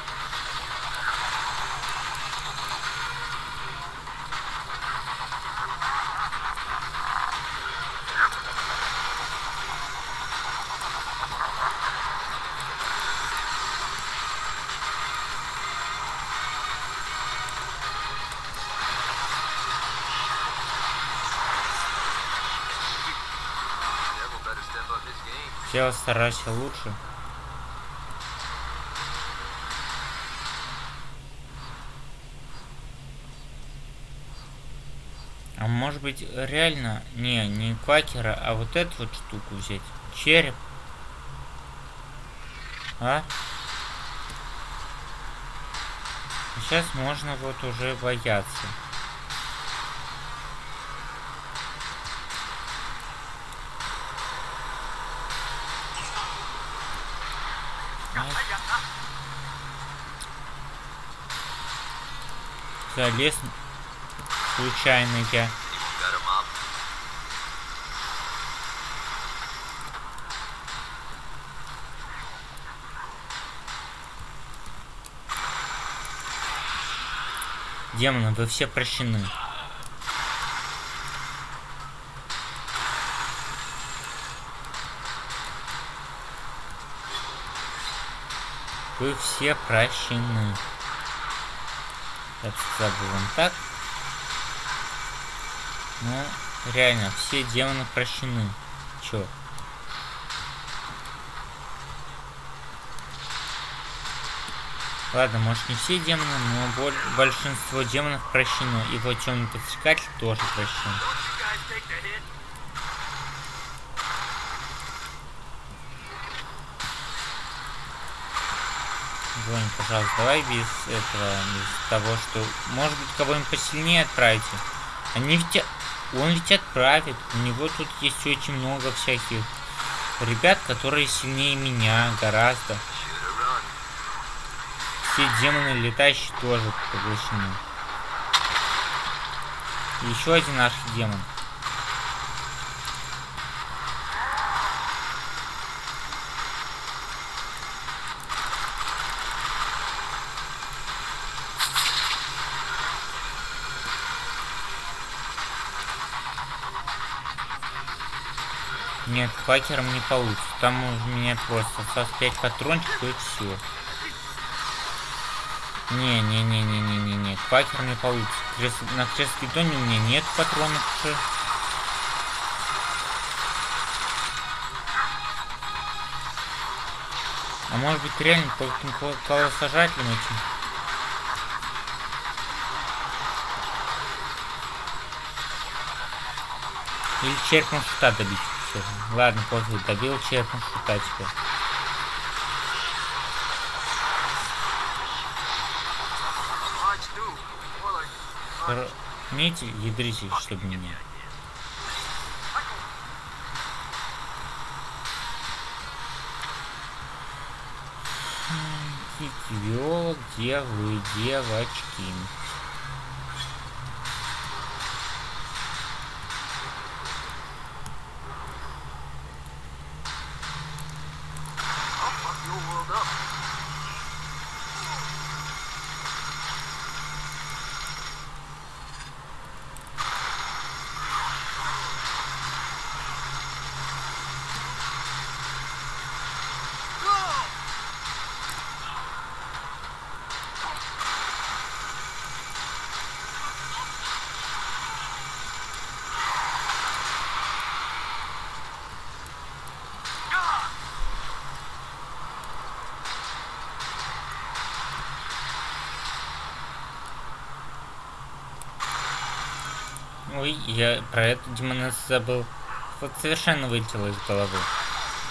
Все старайся лучше. А может быть реально, не, не квакера, а вот эту вот штуку взять. Череп. А? Сейчас можно вот уже бояться. Залез случайно я. Демоны, вы все прощены. Вы все прощены. Сказал бы вам так. Ну, реально, все демоны прощены. Чё? Ладно, может не все демоны, но боль- большинство демонов прощено. И вот темный подсекатель тоже прощен. Вань, пожалуйста, давай без этого, без того, что... Может быть, кого-нибудь посильнее отправите. Они ведь... Он ведь отправит. У него тут есть очень много всяких ребят, которые сильнее меня гораздо. Все демоны летающие тоже поглощены. Еще один архидемон. Нет, хакером не получится. Там у меня просто 5 патрончиков и все. Не, не, не, не, не, не, не. Квакер не получится. Крес... На крест-питоне у меня нет патронов уже. А может быть реально кол- колосожателем этим? Или черпом шута добить. Ладно, пофиг, добил like Хор- Имейте ядритель, чтобы меня. Виола, где вы, девочки? Я про эту демонессу забыл. Вот совершенно вылетело из головы.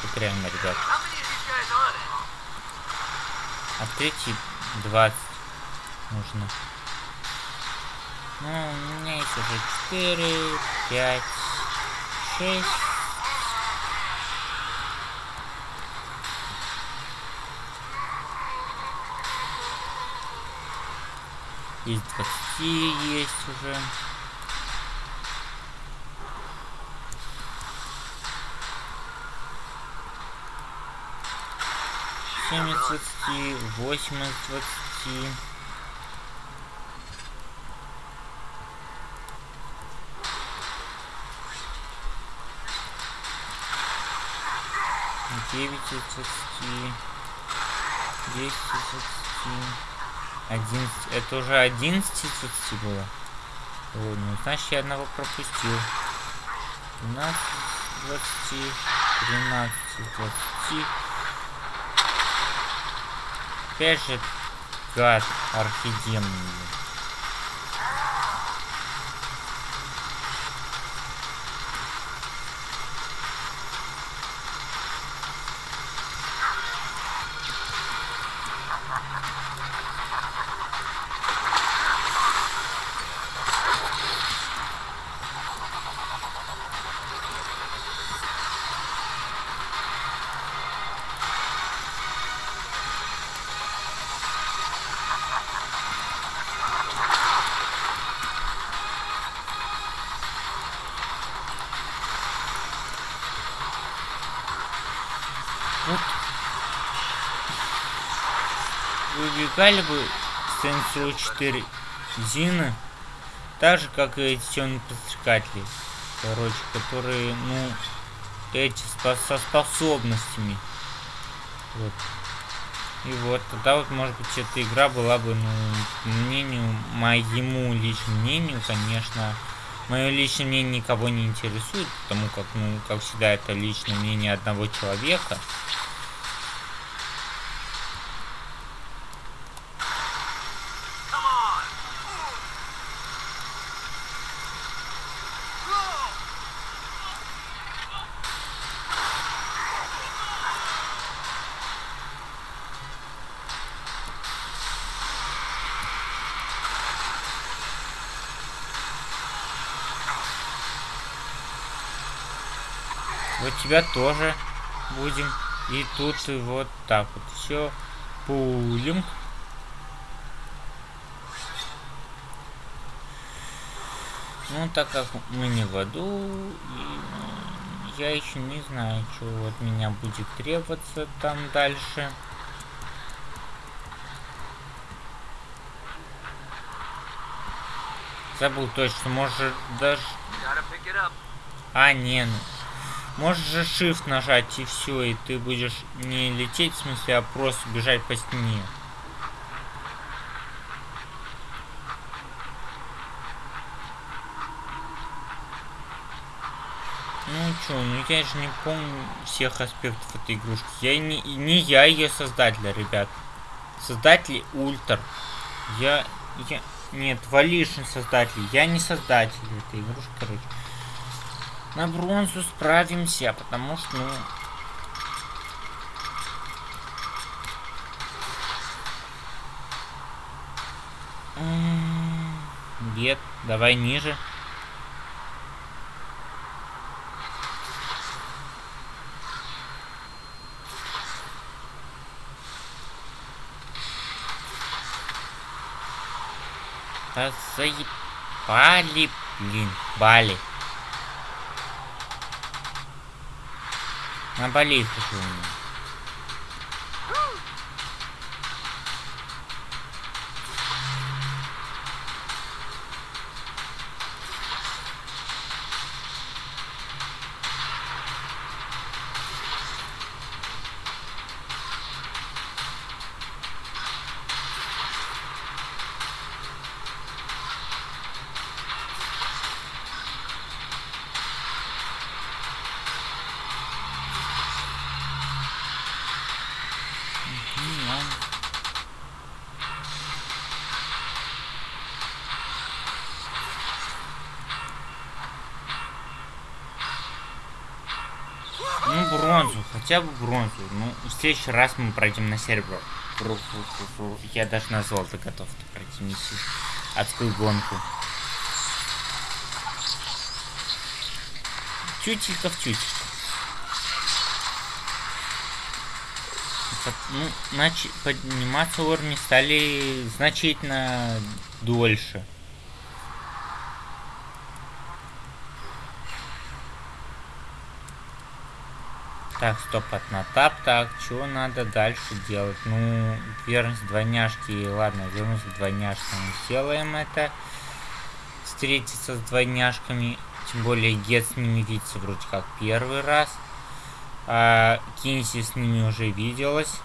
Вот реально, ребят. А третий 20 нужно. Ну, у меня есть уже 4, 5, 6. Из 20 есть уже. Семь из двадцати, восемь из двадцати. Девять из двадцати. Десять из двадцати. Одиннадцать. Это уже одиннадцать из двадцати было. Вот, ну, значит, я одного пропустил. 12 из 20, 13 из 20. Опять же, гад архидемон. Выбегали бы Сенсу 4 Зины, так же, как и эти подстрекатели. Короче, которые, ну, эти со способностями. Вот. И вот, тогда вот, может быть, эта игра была бы, ну, мнению, моему личному мнению, конечно, мое личное мнение никого не интересует, потому как, ну, как всегда, это личное мнение одного человека. Тебя тоже будем. И тут вот так вот все пулем. Ну, так как мы не в аду, и, я еще не знаю, что от меня будет требоваться там дальше. Забыл точно, может даже... А, не, ну. Можешь же shift нажать и все, и ты будешь не лететь, в смысле, а просто бежать по стене. Ну чё, ну я же не помню всех аспектов этой игрушки. Я не, не я ее создатель, ребят. Создатель Ультр. Я, я... Нет, Валишин создатель. Я не создатель этой игрушки, короче. На бронзу справимся, потому что, ну... Нет, давай ниже. Да заебали, блин, Бали. На Бали хочу. Хотя бы бронзу. Ну, в следующий раз мы пройдем на серебро. Я даже на золото готов пройти миссию. Адскую гонку. Тютелька в. Под- Ну, начи- подниматься уровни стали значительно дольше. Так, стоп, от на тап. Так, что надо дальше делать? Ну, верность двойняшки. Ладно, вернусь к двойняшкам. Сделаем это. Встретиться с двойняшками. Тем более Гет с ними видится вроде как первый раз. А Кинси с ними уже виделась.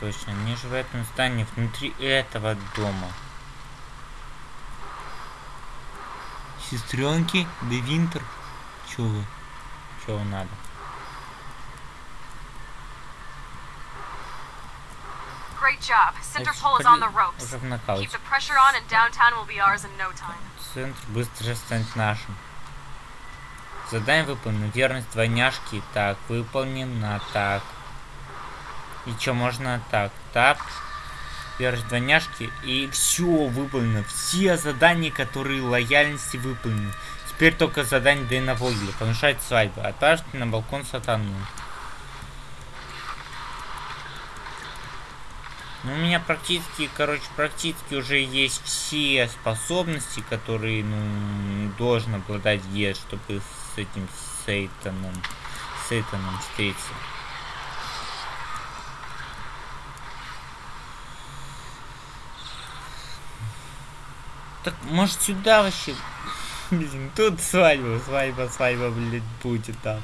Точно, они же в этом здании, внутри этого дома. Сестренки, да Винтер. Чё вы? Чё вам надо? Great job. Center pole is on the pretty- ropes. Уже в Keep нокауте. the pressure on and downtown will be ours in no time. Центр быстро станет нашим. Задание выполнено. Верность двойняшки. Так, выполнено. Так. И что можно так? Так. Верность двойняшки. И все выполнено. Все задания, которые лояльности выполнены. Теперь только задание Дэна Вогеля. Помешать свадьбу. Отправьте на балкон сатану. Ну, у меня практически, короче, практически уже есть все способности, которые, ну, должен обладать Гет, чтобы с этим Сейтаном, Сейтаном встретиться. Так, может, сюда вообще? Блин, тут свадьба, свадьба, свадьба, блядь, будет там.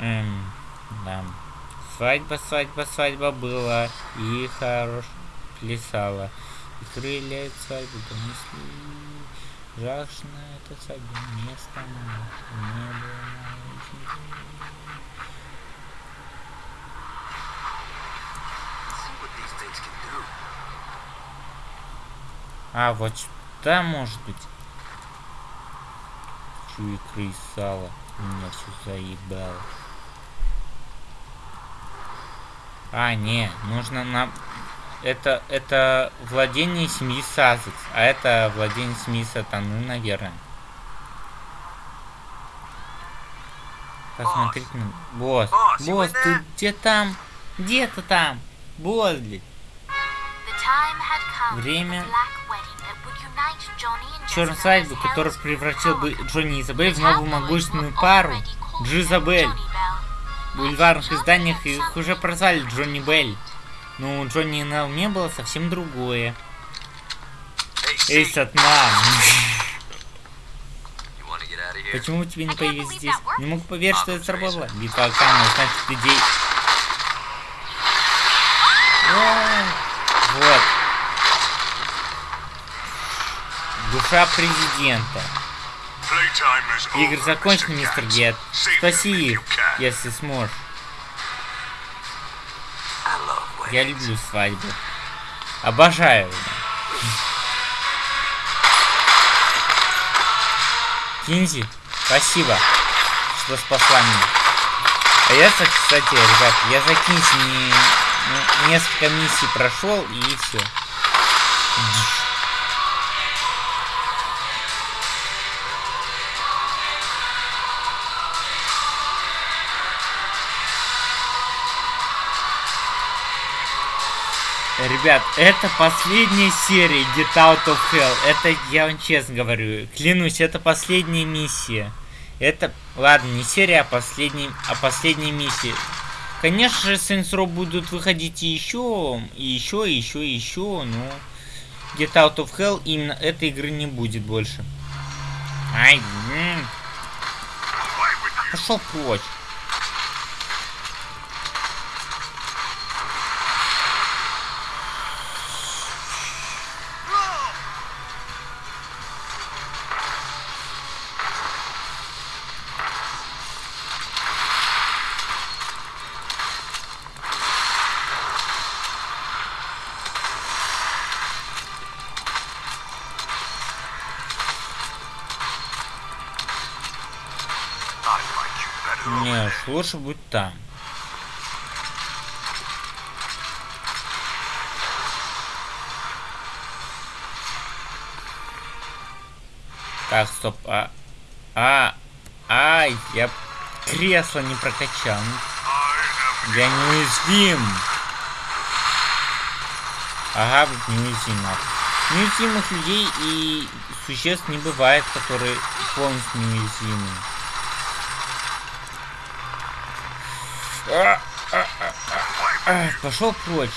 Эм, да. Свадьба, свадьба, свадьба была, и хорош плясала. И крылья свадьбы донесли. Жахшно это свадьба место не было на очень See what these things can do. А, вот сюда может быть. Чу икры и сало. Меня все заебало. А, не, нужно нам... Это, это владение семьи Сазекс, а это владение семьи Сатаны, наверное. Посмотрите на... Босс, Босс, босс, ты где там? Где ты там? Босс, блядь. Время черной свадьбы, который превратил бы Джонни и Изабель в новую могущественную пару. Джизабель. бульварных изданиях их уже прозвали Джонни Белль. Но у Джонни на уме было совсем другое. Эй, here? почему тебе не появились здесь? Не могу поверить, что это сработало. Битва Акана, значит, людей... Ой, Вот. Душа президента. Игры закончены, мистер Гет. Спаси их, если сможешь. Я люблю свадьбы. Обожаю. Кинзи, спасибо, что спасла меня. А я, кстати, ребят, я за Кинзи не- ну, несколько миссий прошел и все. Ребят, это последняя серия Get Out of Hell. Это, я вам честно говорю, клянусь, это последняя миссия. Это, ладно, не серия, а последняя, а последняя миссия. Конечно же, Saints Row будут выходить и еще, и еще, и еще, и еще, но Get Out of Hell именно этой игры не будет больше. Ай, м. пошел прочь. Не, лучше будет там. Так, стоп, а... А... Ай, я кресло не прокачал. Я неуязвим. Ага, вот неуязвим. нахуй. Неуязвимых людей и существ не бывает, которые полностью неуязвимы. А, а, а, Пошел прочь.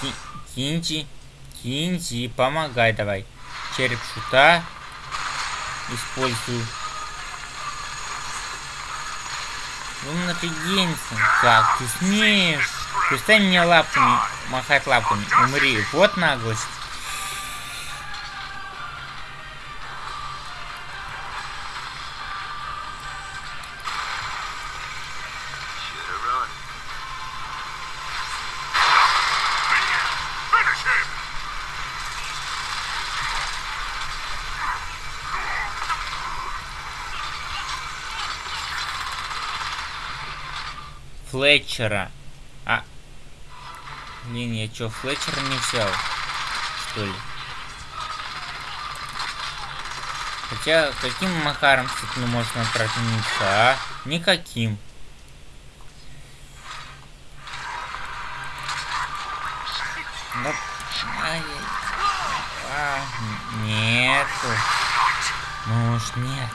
Ки- Кинти, Кинти, помогай давай. Череп шута использую. Ну напрягенься. Как ты смеешь? Перестань мне лапками махать лапками. Умри. Вот наглость. Флетчера. А. Блин, я чё, Флетчера не взял? Что ли? Хотя, каким макаром, кстати, ну, можно протянуться, а? Никаким. Да... ай, а, нету. Ну уж нет.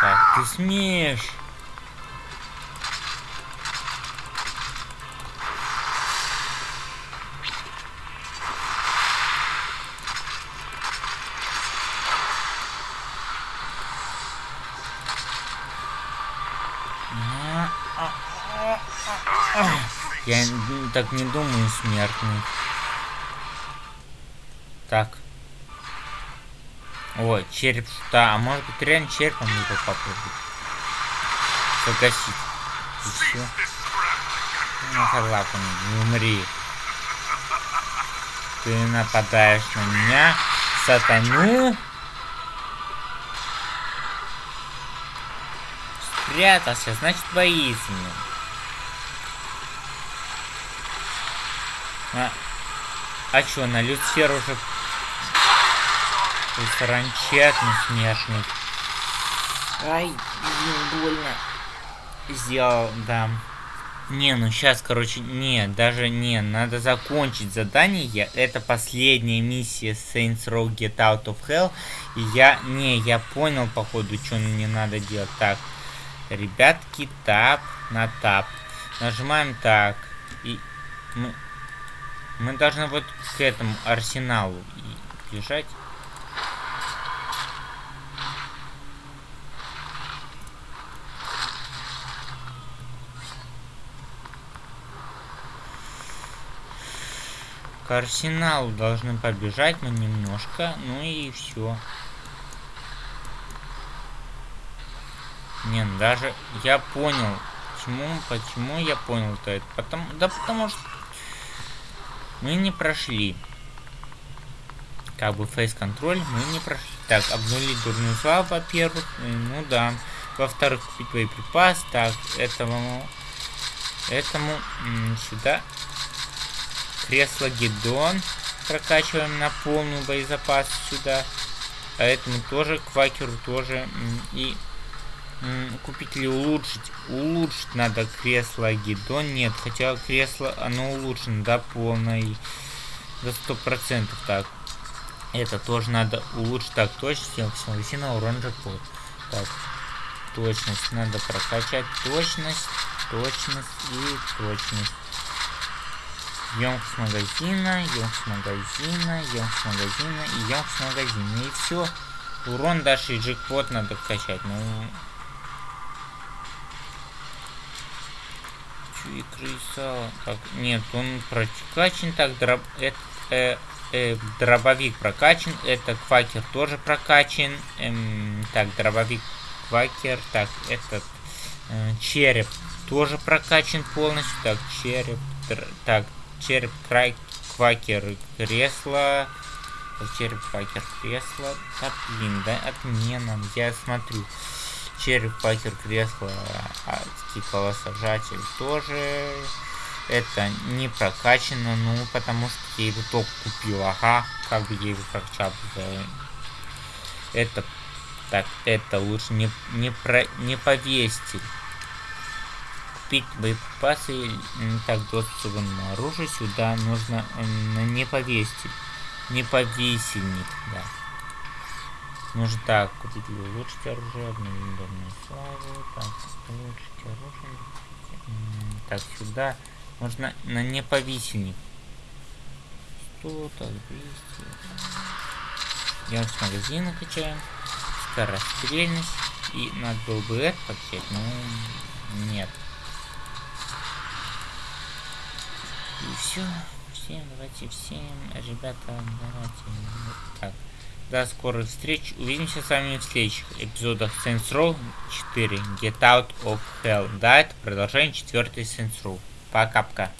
Как ты смеешь? Я так не думаю, смертный. Так. Ой, череп шута. А может быть реально черепом его попробовать? Погасить. И все. Ну, лапами, не умри. Ты нападаешь на меня, сатану. Спрятался, значит боится меня. А, а чё, на Люцифер уже... Ты саранчатный смертный. Ай, блин, больно. Сделал, да. Не, ну сейчас, короче, не, даже не, надо закончить задание. Это последняя миссия Saints Row Get Out of Hell. И я, не, я понял, походу, что мне надо делать. Так, ребятки, тап на тап. Нажимаем так. И мы, мы должны вот к этому арсеналу бежать. К арсеналу должны побежать мы немножко, ну и все. Не, ну даже я понял, почему, почему я понял-то это. Потому, да потому что мы не прошли. Как бы фейс-контроль мы не прошли. Так, обнулить дурную славу, во-первых. Ну да. Во-вторых, купить боеприпас. Так, этому... Этому сюда Кресло Гидон прокачиваем на полную боезапас сюда. А этому тоже, квакеру тоже. И купить или улучшить? Улучшить надо кресло Гидон. Нет, хотя кресло, оно улучшено до полной, до сто процентов. Так, это тоже надо улучшить. Так, точность, все, на урон джекпот. Так, точность надо прокачать. Точность, точность и точность. Емкость магазина, емкость магазина, емкость магазина и емкость магазина. И все. Урон даже и джекпот надо качать. Ну... Чуи крыса. Так, нет, он прокачан. Так, дроб... это, э, э, дробовик прокачан. Это квакер тоже прокачан. Эм, так, дробовик квакер. Так, этот э, череп тоже прокачан полностью. Так, череп. Др... Так, череп край квакер кресла. Череп квакер кресла. Да блин, да отмена. Я смотрю. Череп квакер кресла. Адский колосожатель тоже. Это не прокачано, ну, потому что я его только купил. Ага, как бы я его прокачал. Это так, это лучше не, не, про, не повесьте купить боеприпасы так доступ к оружию сюда нужно не повесить не повесельник да. Нужно так купить улучшить оружие обновленную славу так улучшить оружие так сюда. Нужно на неповисельник 100 так 200 я с магазина качаем скорострельность. И надо было бы это покачать но нет И все. Всем, давайте всем, ребята, давайте. Так. До скорых встреч. Увидимся с вами в следующих эпизодах Saints Row 4 Get Out of Hell. Да, это продолжение четвертой Saints Row. Пока-пока.